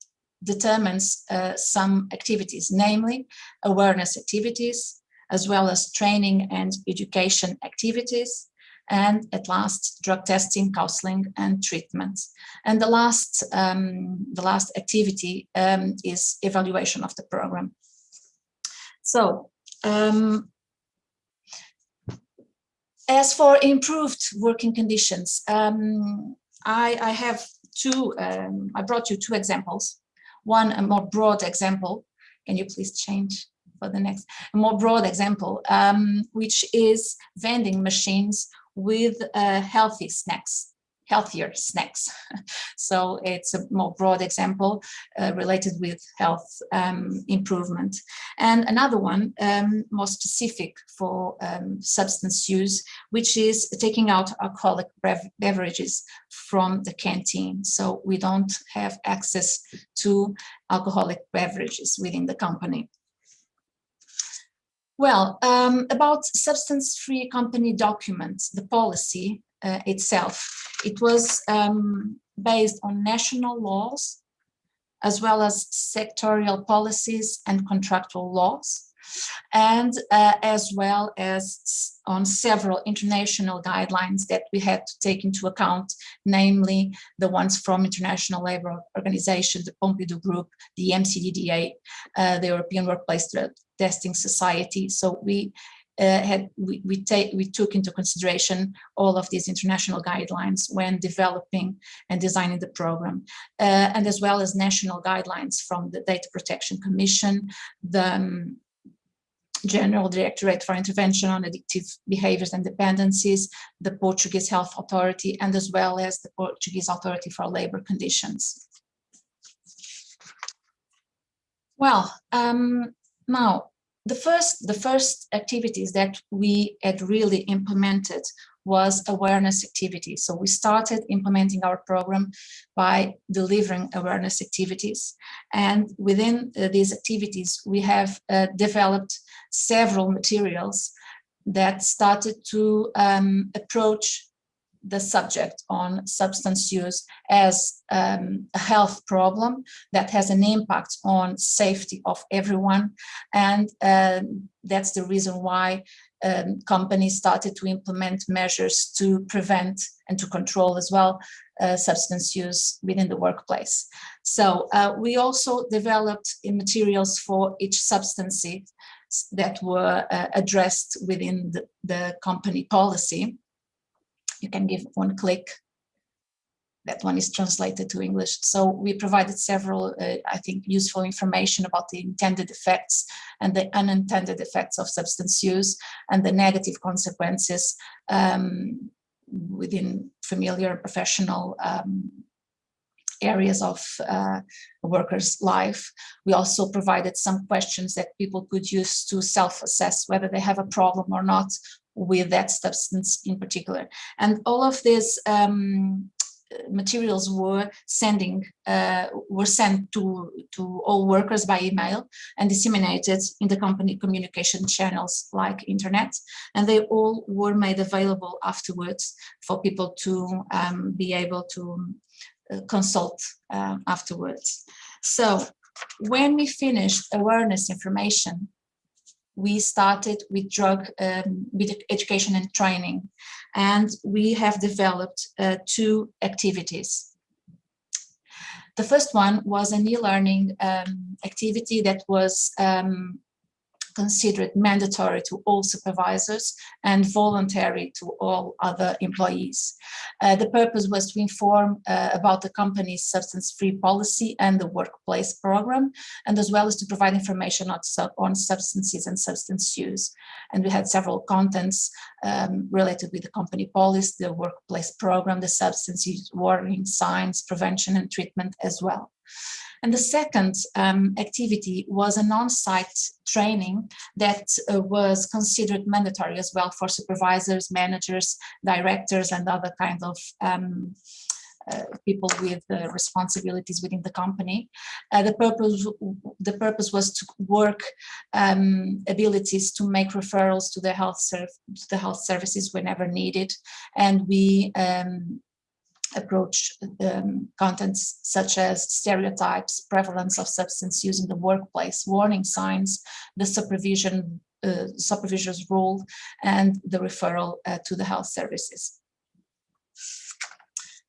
[SPEAKER 6] determines uh, some activities, namely awareness activities, as well as training and education activities, and at last drug testing, counseling and treatment. And the last, um, the last activity um, is evaluation of the program. So um, as for improved working conditions, um, I, I, have two, um, I brought you two examples. One, a more broad example. Can you please change for the next? A more broad example, um, which is vending machines with uh, healthy snacks, healthier snacks. so it's a more broad example uh, related with health um, improvement. And another one um, more specific for um, substance use, which is taking out alcoholic beverages from the canteen. So we don't have access to alcoholic beverages within the company. Well, um, about substance-free company documents, the policy uh, itself, it was um, based on national laws, as well as sectorial policies and contractual laws, and uh, as well as on several international guidelines that we had to take into account, namely the ones from International Labour Organization, the Pompidou Group, the EMCDDA, uh, the European Workplace Testing Society. So we uh, had we we, take, we took into consideration all of these international guidelines when developing and designing the program, uh, and as well as national guidelines from the Data Protection Commission, the um, General Directorate for Intervention on Addictive Behaviors and Dependencies, the Portuguese Health Authority, and as well as the Portuguese Authority for Labor Conditions. Well, um, now the first the first activities that we had really implemented was awareness activities. So we started implementing our program by delivering awareness activities. And within uh, these activities, we have uh, developed several materials that started to um, approach the subject on substance use as um, a health problem that has an impact on safety of everyone. And um, that's the reason why um, companies started to implement measures to prevent and to control as well uh, substance use within the workplace. So uh, we also developed materials for each substance that were uh, addressed within the, the company policy you can give one click that one is translated to English. So we provided several, uh, I think, useful information about the intended effects and the unintended effects of substance use and the negative consequences um, within familiar professional um, areas of uh, a worker's life. We also provided some questions that people could use to self-assess whether they have a problem or not with that substance in particular. And all of these um, materials were sending uh, were sent to to all workers by email and disseminated in the company communication channels like internet and they all were made available afterwards for people to um, be able to uh, consult uh, afterwards so when we finished awareness information we started with drug um, with education and training. And we have developed uh, two activities. The first one was an e-learning um, activity that was um, considered mandatory to all supervisors and voluntary to all other employees. Uh, the purpose was to inform uh, about the company's substance-free policy and the workplace program, and as well as to provide information on, on substances and substance use. And we had several contents um, related with the company policy, the workplace program, the substance use warning signs, prevention and treatment as well. And the second um, activity was an on-site training that uh, was considered mandatory as well for supervisors, managers, directors, and other kind of um, uh, people with uh, responsibilities within the company. Uh, the purpose the purpose was to work um, abilities to make referrals to the health to the health services whenever needed, and we um, approach um, contents such as stereotypes, prevalence of substance use in the workplace, warning signs, the supervision, uh, supervisor's role, and the referral uh, to the health services.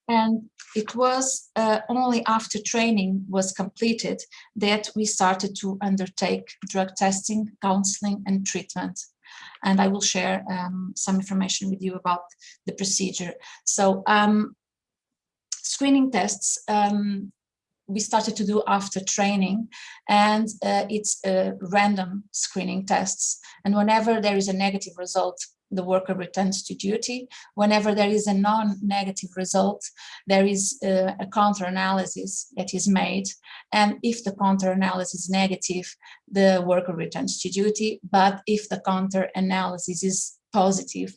[SPEAKER 6] And it was uh, only after training was completed that we started to undertake drug testing, counseling, and treatment and I will share um, some information with you about the procedure. So um, screening tests um, we started to do after training and uh, it's uh, random screening tests. And whenever there is a negative result the worker returns to duty. Whenever there is a non-negative result there is uh, a counter-analysis that is made. And if the counter-analysis is negative the worker returns to duty. But if the counter-analysis is positive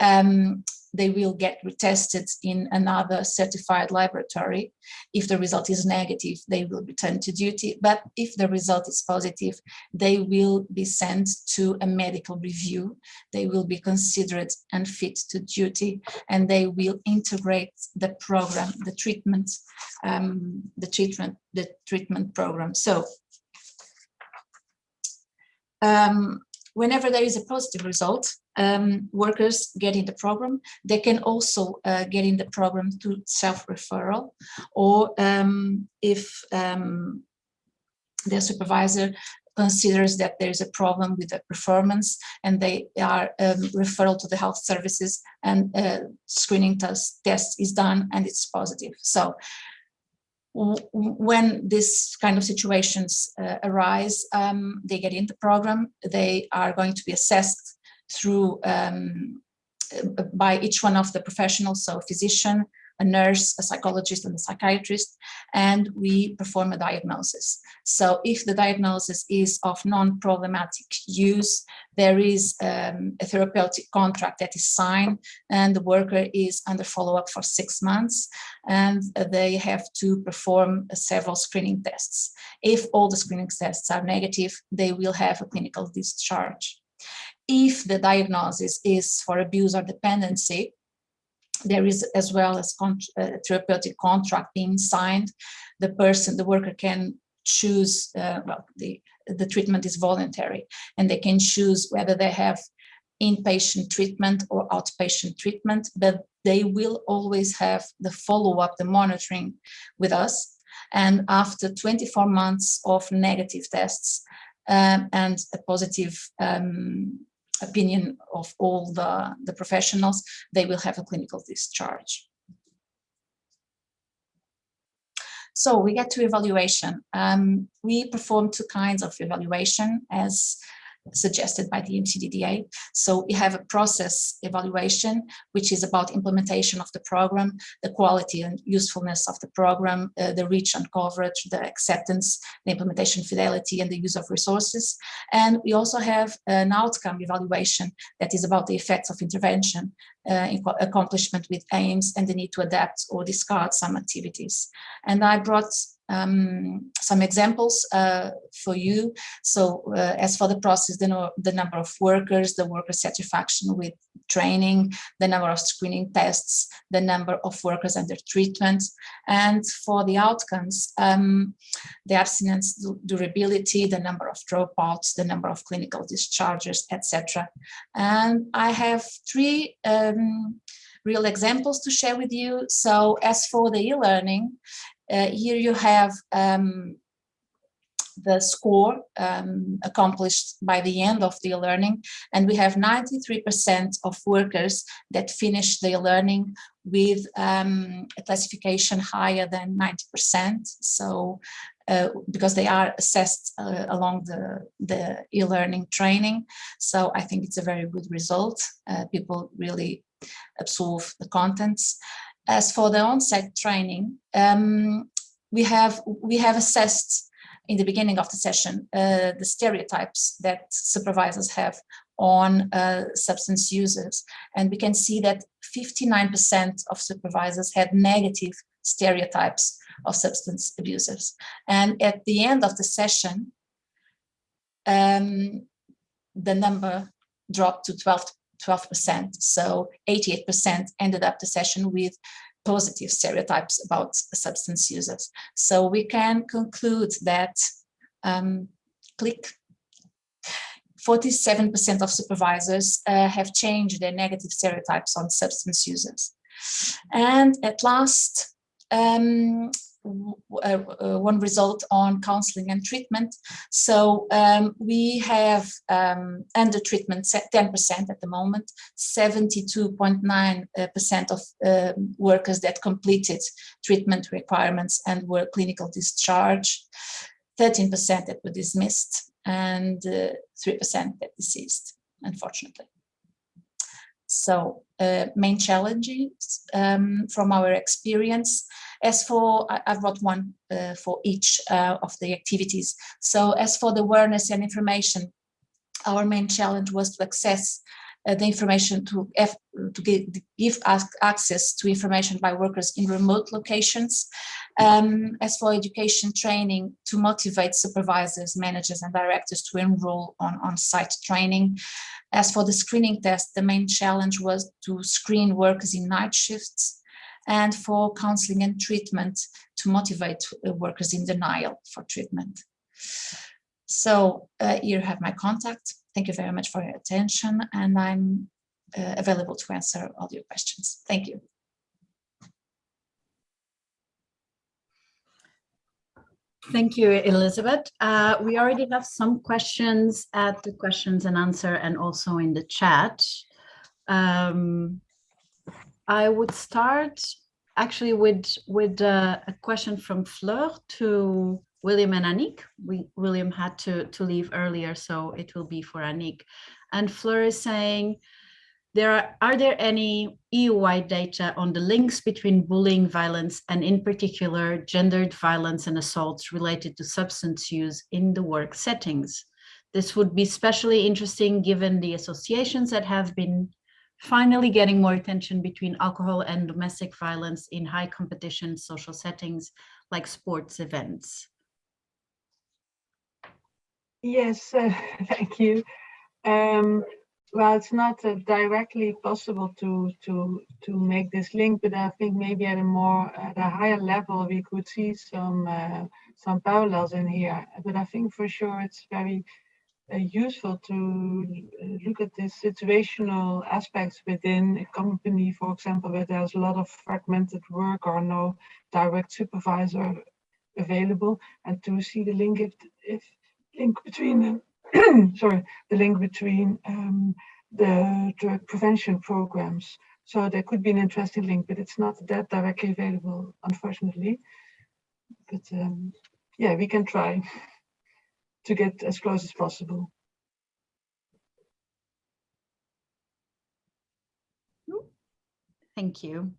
[SPEAKER 6] um, they will get retested in another certified laboratory. If the result is negative, they will return to duty. But if the result is positive, they will be sent to a medical review. They will be considered unfit to duty and they will integrate the program, the treatment, um, the treatment, the treatment program. So um, whenever there is a positive result, um, workers get in the program. They can also uh, get in the program to self-referral or um, if um, their supervisor considers that there is a problem with the performance and they are um, referral to the health services and uh, screening test, test is done and it's positive. So when this kind of situations uh, arise, um, they get in the program, they are going to be assessed through um, by each one of the professionals, so a physician, a nurse, a psychologist, and a psychiatrist, and we perform a diagnosis. So if the diagnosis is of non-problematic use, there is um, a therapeutic contract that is signed and the worker is under follow-up for six months and they have to perform several screening tests. If all the screening tests are negative, they will have a clinical discharge. If the diagnosis is for abuse or dependency, there is as well as con uh, therapeutic contract being signed. The person, the worker can choose, uh, well, the, the treatment is voluntary and they can choose whether they have inpatient treatment or outpatient treatment, but they will always have the follow-up, the monitoring with us. And after 24 months of negative tests um, and a positive um, opinion of all the, the professionals, they will have a clinical discharge. So we get to evaluation. Um, we perform two kinds of evaluation as suggested by the EMCDDA. So we have a process evaluation, which is about implementation of the program, the quality and usefulness of the program, uh, the reach and coverage, the acceptance, the implementation fidelity, and the use of resources. And we also have an outcome evaluation that is about the effects of intervention, uh, accomplishment with aims, and the need to adapt or discard some activities. And I brought um, some examples uh, for you. So uh, as for the process, the, the number of workers, the worker satisfaction with training, the number of screening tests, the number of workers under treatment, and for the outcomes, um, the abstinence durability, the number of dropouts, the number of clinical discharges, etc. And I have three um, real examples to share with you. So as for the e-learning, uh, here you have um, the score um, accomplished by the end of the learning. And we have 93% of workers that finish the learning with um, a classification higher than 90% so uh, because they are assessed uh, along the the e-learning training. So I think it's a very good result. Uh, people really absorb the contents as for the on-site training, um, we have we have assessed in the beginning of the session uh, the stereotypes that supervisors have on uh, substance users, and we can see that 59% of supervisors had negative stereotypes of substance abusers. And at the end of the session, um, the number dropped to 12 12%. So 88% ended up the session with positive stereotypes about substance users. So we can conclude that, um, click, 47% of supervisors uh, have changed their negative stereotypes on substance users. And at last, um, one result on counseling and treatment. So um, we have um, under treatment 10% at the moment, 72.9% uh, of um, workers that completed treatment requirements and were clinical discharge, 13% that were dismissed, and 3% that deceased, unfortunately. So uh, main challenges um, from our experience. As for, I, have brought one uh, for each uh, of the activities. So as for the awareness and information, our main challenge was to access the information to, to give, give access to information by workers in remote locations. Um, as for education training, to motivate supervisors, managers and directors to enroll on on-site training. As for the screening test, the main challenge was to screen workers in night shifts and for counseling and treatment to motivate uh, workers in denial for treatment. So uh, here have my contact. Thank you very much for your attention and I'm uh, available to answer all your questions. Thank you.
[SPEAKER 2] Thank you, Elizabeth. Uh, we already have some questions at the questions and answer and also in the chat. Um, I would start actually with, with uh, a question from Fleur to William and Annick. We, William had to, to leave earlier, so it will be for Annick. And Fleur is saying, there are, are there any EU-wide data on the links between bullying violence and in particular gendered violence and assaults related to substance use in the work settings? This would be especially interesting given the associations that have been finally getting more attention between alcohol and domestic violence in high competition social settings like sports events.
[SPEAKER 3] Yes, uh, thank you. Um, well, it's not uh, directly possible to to to make this link, but I think maybe at a more at a higher level we could see some uh, some parallels in here. But I think for sure it's very uh, useful to uh, look at the situational aspects within a company, for example, where there's a lot of fragmented work or no direct supervisor available, and to see the link if if link between the sorry the link between um, the drug prevention programs. So there could be an interesting link, but it's not that directly available, unfortunately. but um, yeah, we can try to get as close as possible.
[SPEAKER 2] Thank you.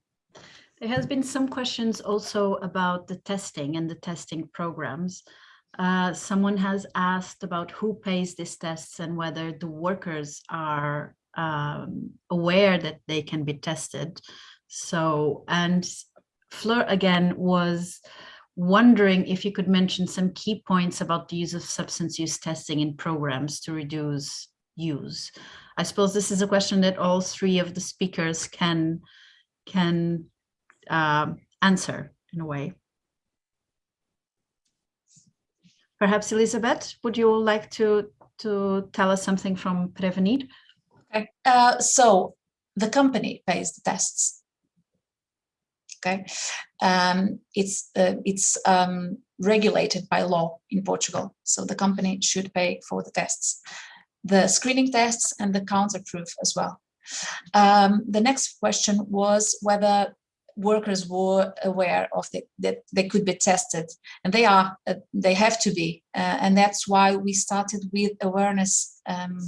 [SPEAKER 2] There has been some questions also about the testing and the testing programs. Uh, someone has asked about who pays these tests and whether the workers are um, aware that they can be tested. So, and Fleur again was wondering if you could mention some key points about the use of substance use testing in programs to reduce use. I suppose this is a question that all three of the speakers can can um, answer in a way. Perhaps Elizabeth, would you like to to tell us something from Prevenir?
[SPEAKER 6] Okay, uh, so the company pays the tests. Okay, um, it's uh, it's um, regulated by law in Portugal, so the company should pay for the tests, the screening tests and the counterproof as well. Um, the next question was whether workers were aware of the, that they could be tested and they are uh, they have to be uh, and that's why we started with awareness um,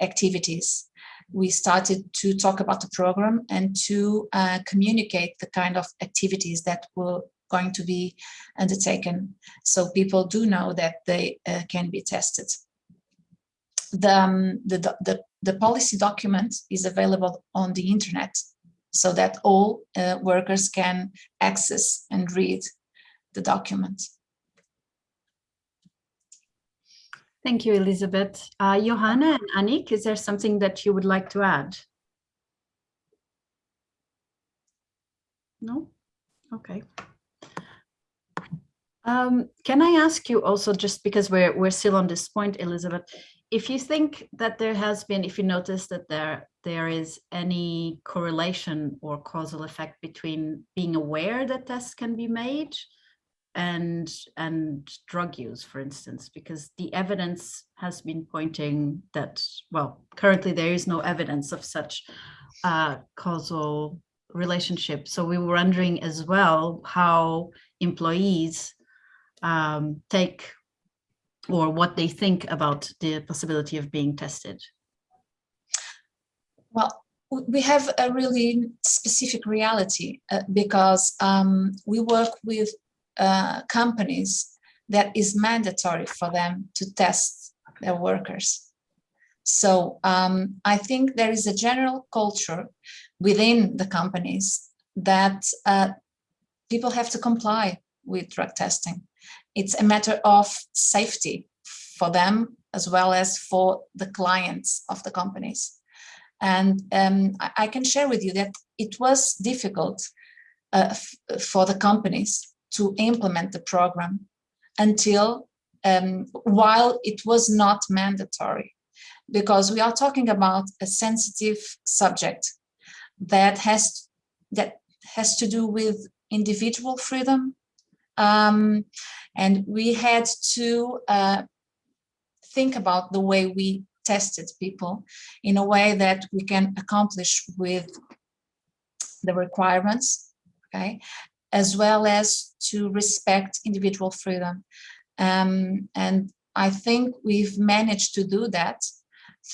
[SPEAKER 6] activities. We started to talk about the program and to uh, communicate the kind of activities that were going to be undertaken so people do know that they uh, can be tested. The, um, the, the, the policy document is available on the internet so that all uh, workers can access and read the document.
[SPEAKER 2] Thank you, Elizabeth. Uh, Johanna and Annick, is there something that you would like to add? No? Okay. Um, can I ask you also, just because we're, we're still on this point, Elizabeth, if you think that there has been, if you notice that there there is any correlation or causal effect between being aware that tests can be made and and drug use, for instance, because the evidence has been pointing that, well, currently there is no evidence of such uh, causal relationship. So we were wondering as well how employees um, take or what they think about the possibility of being tested?
[SPEAKER 6] Well, we have a really specific reality uh, because um, we work with uh, companies that is mandatory for them to test their workers. So um, I think there is a general culture within the companies that uh, people have to comply with drug testing. It's a matter of safety for them as well as for the clients of the companies. And um, I, I, can share with you that it was difficult uh, for the companies to implement the program until um, while it was not mandatory because we are talking about a sensitive subject that has that has to do with individual freedom um, and we had to uh, think about the way we tested people in a way that we can accomplish with the requirements, okay, as well as to respect individual freedom. Um, and I think we've managed to do that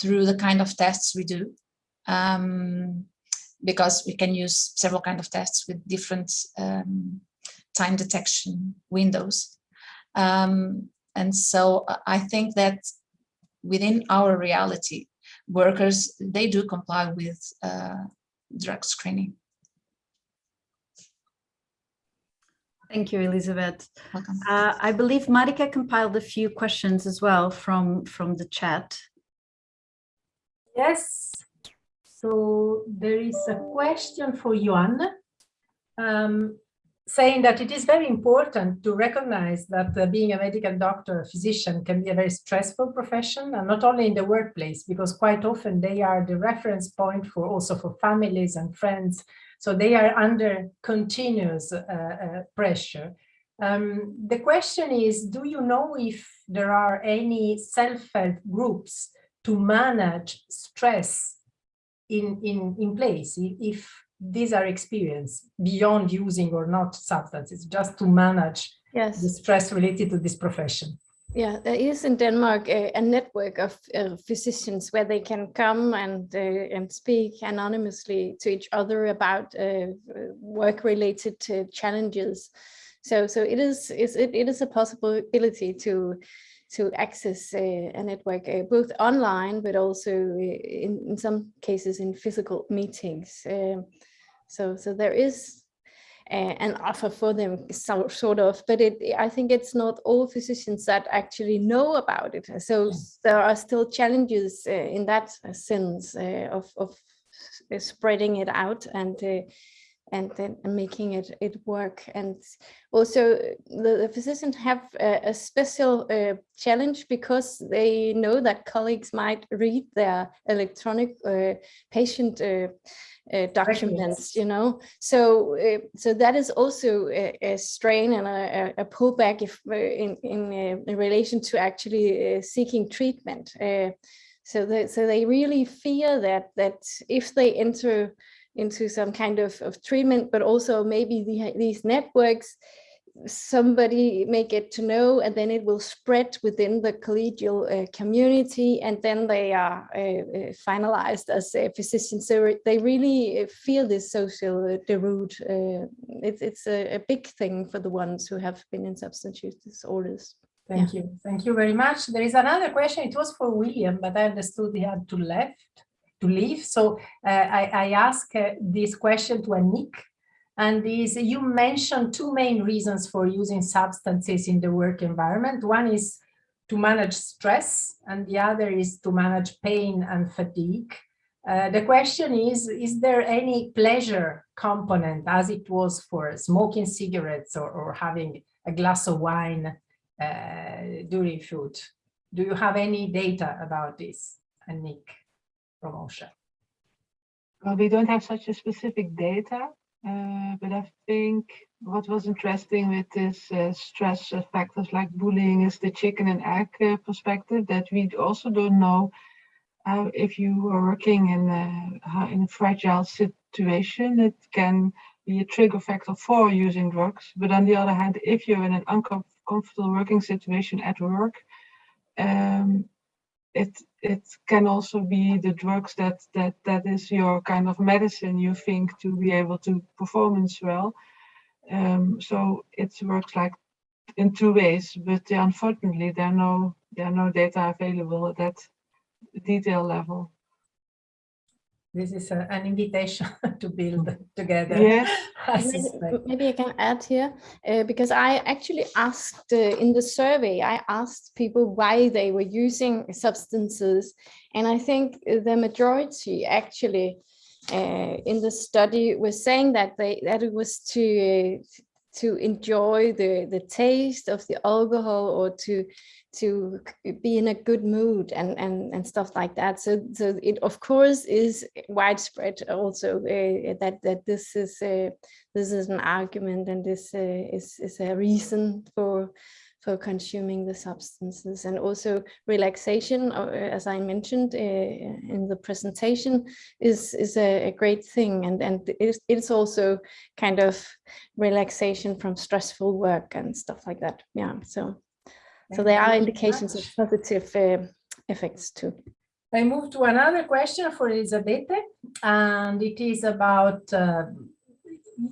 [SPEAKER 6] through the kind of tests we do. Um, because we can use several kind of tests with different um, time detection windows. Um, and so I think that within our reality, workers, they do comply with uh, drug screening.
[SPEAKER 2] Thank you, Elizabeth.
[SPEAKER 6] Welcome.
[SPEAKER 2] Uh, I believe Marika compiled a few questions as well from, from the chat.
[SPEAKER 1] Yes. So there is a question for Yuan. Um, saying that it is very important to recognize that uh, being a medical doctor, a physician can be a very stressful profession and not only in the workplace, because quite often they are the reference point for also for families and friends. So they are under continuous uh, uh, pressure. Um, the question is, do you know if there are any self-help groups to manage stress in, in, in place? If these are experienced beyond using or not substances, just to manage
[SPEAKER 5] Yes.
[SPEAKER 1] the stress related to this profession.
[SPEAKER 5] Yeah, there is in Denmark a, a network of uh, physicians where they can come and uh, and speak anonymously to each other about uh, work-related uh, challenges. So, so it is, is it, it is a possibility to to access uh, a network uh, both online, but also in, in some cases in physical meetings. Um, so, so there is uh, an offer for them so, sort of but it i think it's not all physicians that actually know about it so there are still challenges uh, in that sense uh, of, of spreading it out and and then making it it work and also the, the physicians have a, a special uh, challenge because they know that colleagues might read their electronic uh, patient uh, uh, documents, you know. So, uh, so that is also a, a strain and a, a pullback if uh, in in, in, relation to actually seeking treatment. so, that, so they really fear that that if they enter into some kind of, of treatment, but also maybe the, these networks somebody may get to know and then it will spread within the collegial uh, community and then they are uh, uh finalized as a physician. So they really uh, feel this social uh, deroute uh, it's, it's a, a, big thing for the ones who have been in substance use disorders.
[SPEAKER 1] Thank yeah. you. Thank you very much. There is another question. It was for william but i understood he had to left to leave so i i ask this question to Annick and is you mentioned two main reasons for using substances in the work environment. One is to manage stress and the other is to manage pain and fatigue. Uh, the question is, is there any pleasure component as it was for smoking cigarettes or, or having a glass of wine uh, during food? Do you have any data about this, Annick promotion?
[SPEAKER 3] Well, we don't have such a specific data. Uh, but I think what was interesting with this uh, stress factors like bullying is the chicken and egg uh, perspective that we also don't know if you are working in a, in a fragile situation, it can be a trigger factor for using drugs. But on the other hand, if you're in an uncomfortable working situation at work, um, it it can also be the drugs that that that is your kind of medicine you think to be able to performance well. Um, so it works like in two ways but unfortunately there are no there are no data available at that detail level
[SPEAKER 1] this is a, an invitation to build together.
[SPEAKER 3] Yes.
[SPEAKER 5] maybe, maybe, I can add here, uh, because I actually asked uh, in the survey, I asked people why they were using substances. And I think the majority actually uh, in the study was saying that they that it was to to enjoy the the taste of the alcohol or to to be in a good mood and and and stuff like that. So so it of course is widespread also uh, that that this is a this is an argument and this uh, is is a reason for for consuming the substances and also relaxation uh, as i mentioned uh, in the presentation is is a, a, great thing and and it's, it's also kind of relaxation from stressful work and stuff like that yeah so so there are indications of positive uh, effects too.
[SPEAKER 1] I move to another question for Elisabeth, and it is about, uh,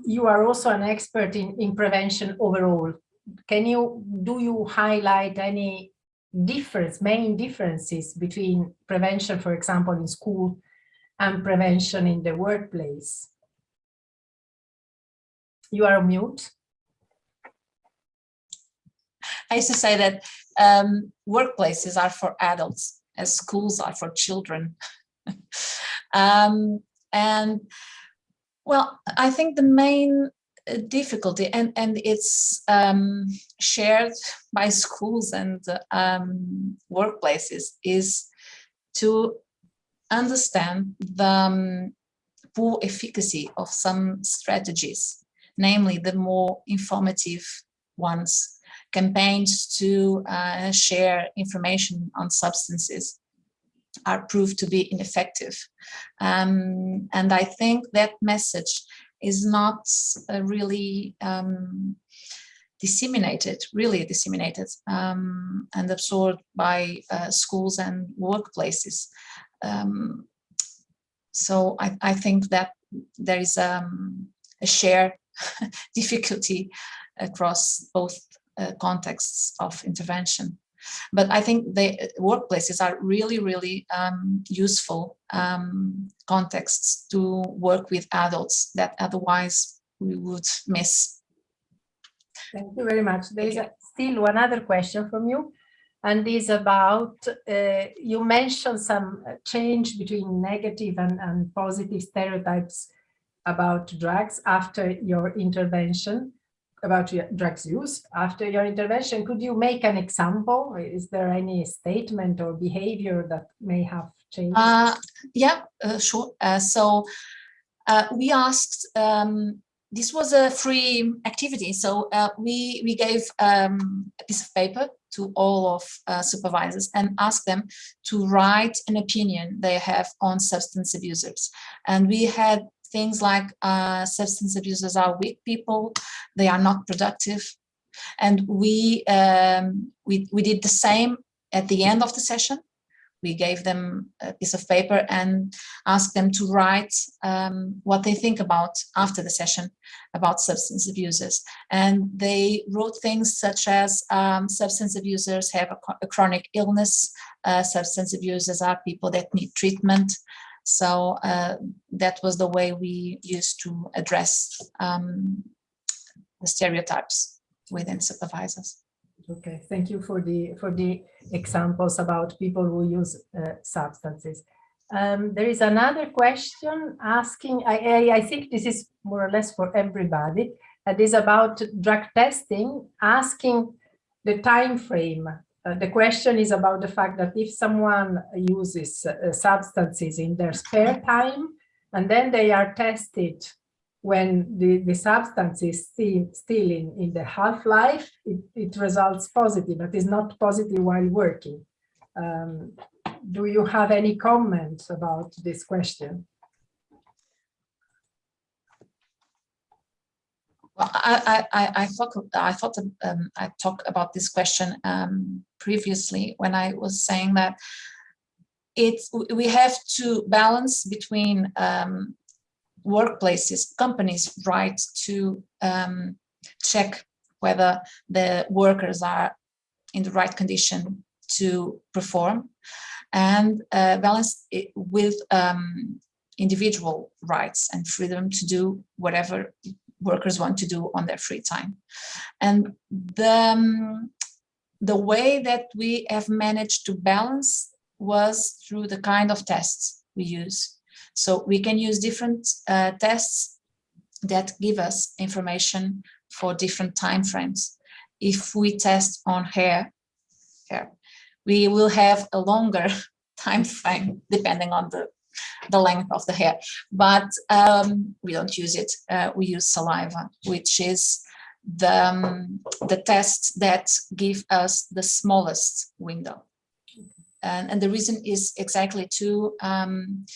[SPEAKER 1] you are also an expert in, in prevention overall. Can you, do you highlight any difference, main differences between prevention, for example, in school and prevention in the workplace? You are mute.
[SPEAKER 6] I used to say that um, workplaces are for adults as schools are for children. um, and well, I think the main difficulty and and it's um, shared by schools and um, workplaces is to understand the um, poor efficacy of some strategies namely the more informative ones campaigns to uh, share information on substances are proved to be ineffective. Um, and I think that message is not uh, really um, disseminated, really disseminated um, and absorbed by uh, schools and workplaces. Um, so I, I, think that there is um, a shared difficulty across both uh, contexts of intervention. But I think the workplaces are really, really um, useful um, contexts to work with adults that otherwise we would miss.
[SPEAKER 1] Thank you very much. There is a, still one other question from you, and is about, uh, you mentioned some change between negative and, and positive stereotypes about drugs after your intervention about drugs use after your intervention. Could you make an example? Is there any statement or behavior that may have changed?
[SPEAKER 6] Uh, yeah, uh, sure. Uh, so uh, we asked, um, this was a free activity. So uh, we, we gave um, a piece of paper to all of uh, supervisors and asked them to write an opinion they have on substance abusers. And we had things like uh, substance abusers are weak people, they are not productive. And we, um, we, we did the same at the end of the session. We gave them a piece of paper and asked them to write um, what they think about after the session about substance abusers. And they wrote things such as um, substance abusers have a, a chronic illness, uh, substance abusers are people that need treatment, so uh, that was the way we used to address um, the stereotypes within supervisors.
[SPEAKER 1] Okay, thank you for the for the examples about people who use uh, substances. Um, there is another question asking, I, I, I, think this is more or less for everybody, and is about drug testing, asking the time frame uh, the question is about the fact that if someone uses uh, substances in their spare time and then they are tested when the, the substance is still, still in, in the half-life, it, it results positive, but is not positive while working. Um, do you have any comments about this question?
[SPEAKER 6] Well, I, I, I thought I thought um, I talked about this question um, previously when I was saying that it's we have to balance between um, workplaces, companies' right to um, check whether the workers are in the right condition to perform, and uh, balance it with um, individual rights and freedom to do whatever workers want to do on their free time. And the, um, the way that we have managed to balance was through the kind of tests we use. So we can use different uh, tests that give us information for different time frames. If we test on hair, hair we will have a longer time frame depending on the the length of the hair. But um, we don't use it. Uh, we use saliva, which is the, um, the test that give us the smallest window. And, and the reason is exactly to um,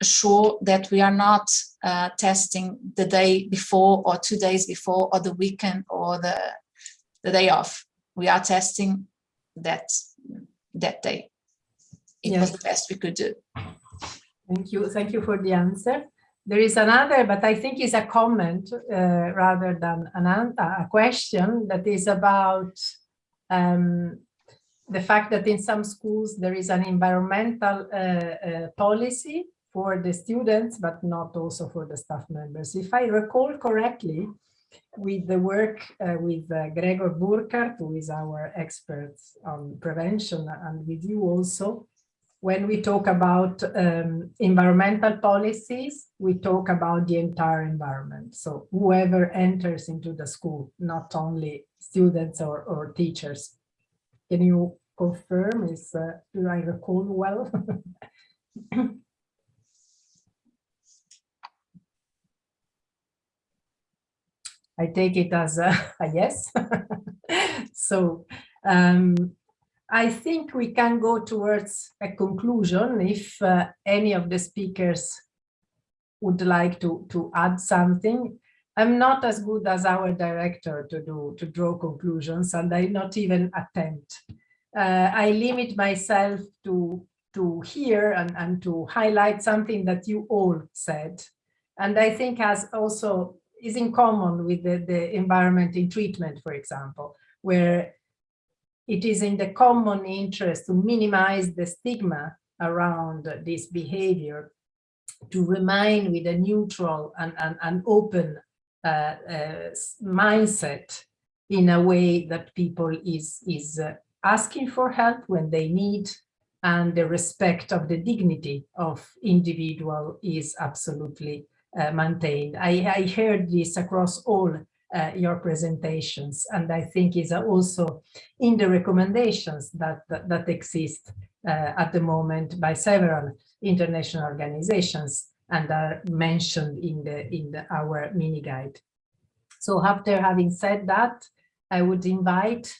[SPEAKER 6] assure that we are not uh, testing the day before or two days before or the weekend or the, the day off. We are testing that, that day it yes. was the best we could do.
[SPEAKER 1] Thank you. Thank you for the answer. There is another, but I think it's a comment uh, rather than an, a question that is about um, the fact that in some schools there is an environmental uh, uh, policy for the students, but not also for the staff members. If I recall correctly, with the work uh, with uh, Gregor Burkhart, who is our expert on prevention, and with you also, when we talk about um, environmental policies, we talk about the entire environment. So whoever enters into the school, not only students or, or teachers. Can you confirm, is, uh, do I recall well? I take it as a, a yes. so um, I think we can go towards a conclusion if uh, any of the speakers would like to, to add something. I'm not as good as our director to do to draw conclusions, and I not even attempt. Uh, I limit myself to to hear and, and to highlight something that you all said, and I think has also is in common with the, the environment in treatment, for example, where it is in the common interest to minimize the stigma around this behavior, to remain with a neutral and, and, and open uh, uh, mindset in a way that people is, is uh, asking for help when they need and the respect of the dignity of individual is absolutely uh, maintained. I, I heard this across all uh, your presentations and I think is also in the recommendations that, that, that exist uh, at the moment by several international organizations and are mentioned in the in the, our mini guide. So after having said that, I would invite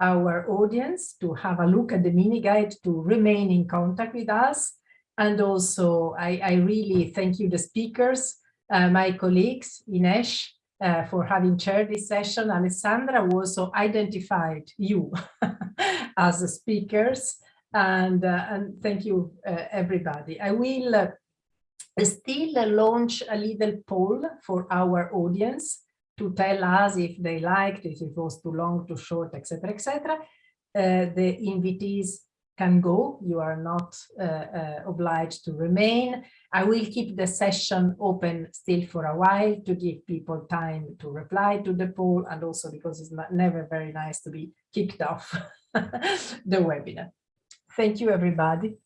[SPEAKER 1] our audience to have a look at the mini guide to remain in contact with us. And also, I, I really thank you, the speakers, uh, my colleagues, Ines, uh, for having chaired this session. Alessandra also identified you as speakers. And, uh, and thank you, uh, everybody. I will uh, still launch a little poll for our audience to tell us if they liked, if it was too long, too short, etc., etc. Uh, the invitees can go. You are not uh, uh, obliged to remain. I will keep the session open still for a while to give people time to reply to the poll and also because it's not, never very nice to be kicked off the webinar. Thank you, everybody.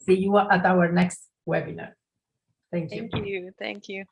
[SPEAKER 1] See you at our next webinar. Thank you.
[SPEAKER 7] Thank you. Thank you.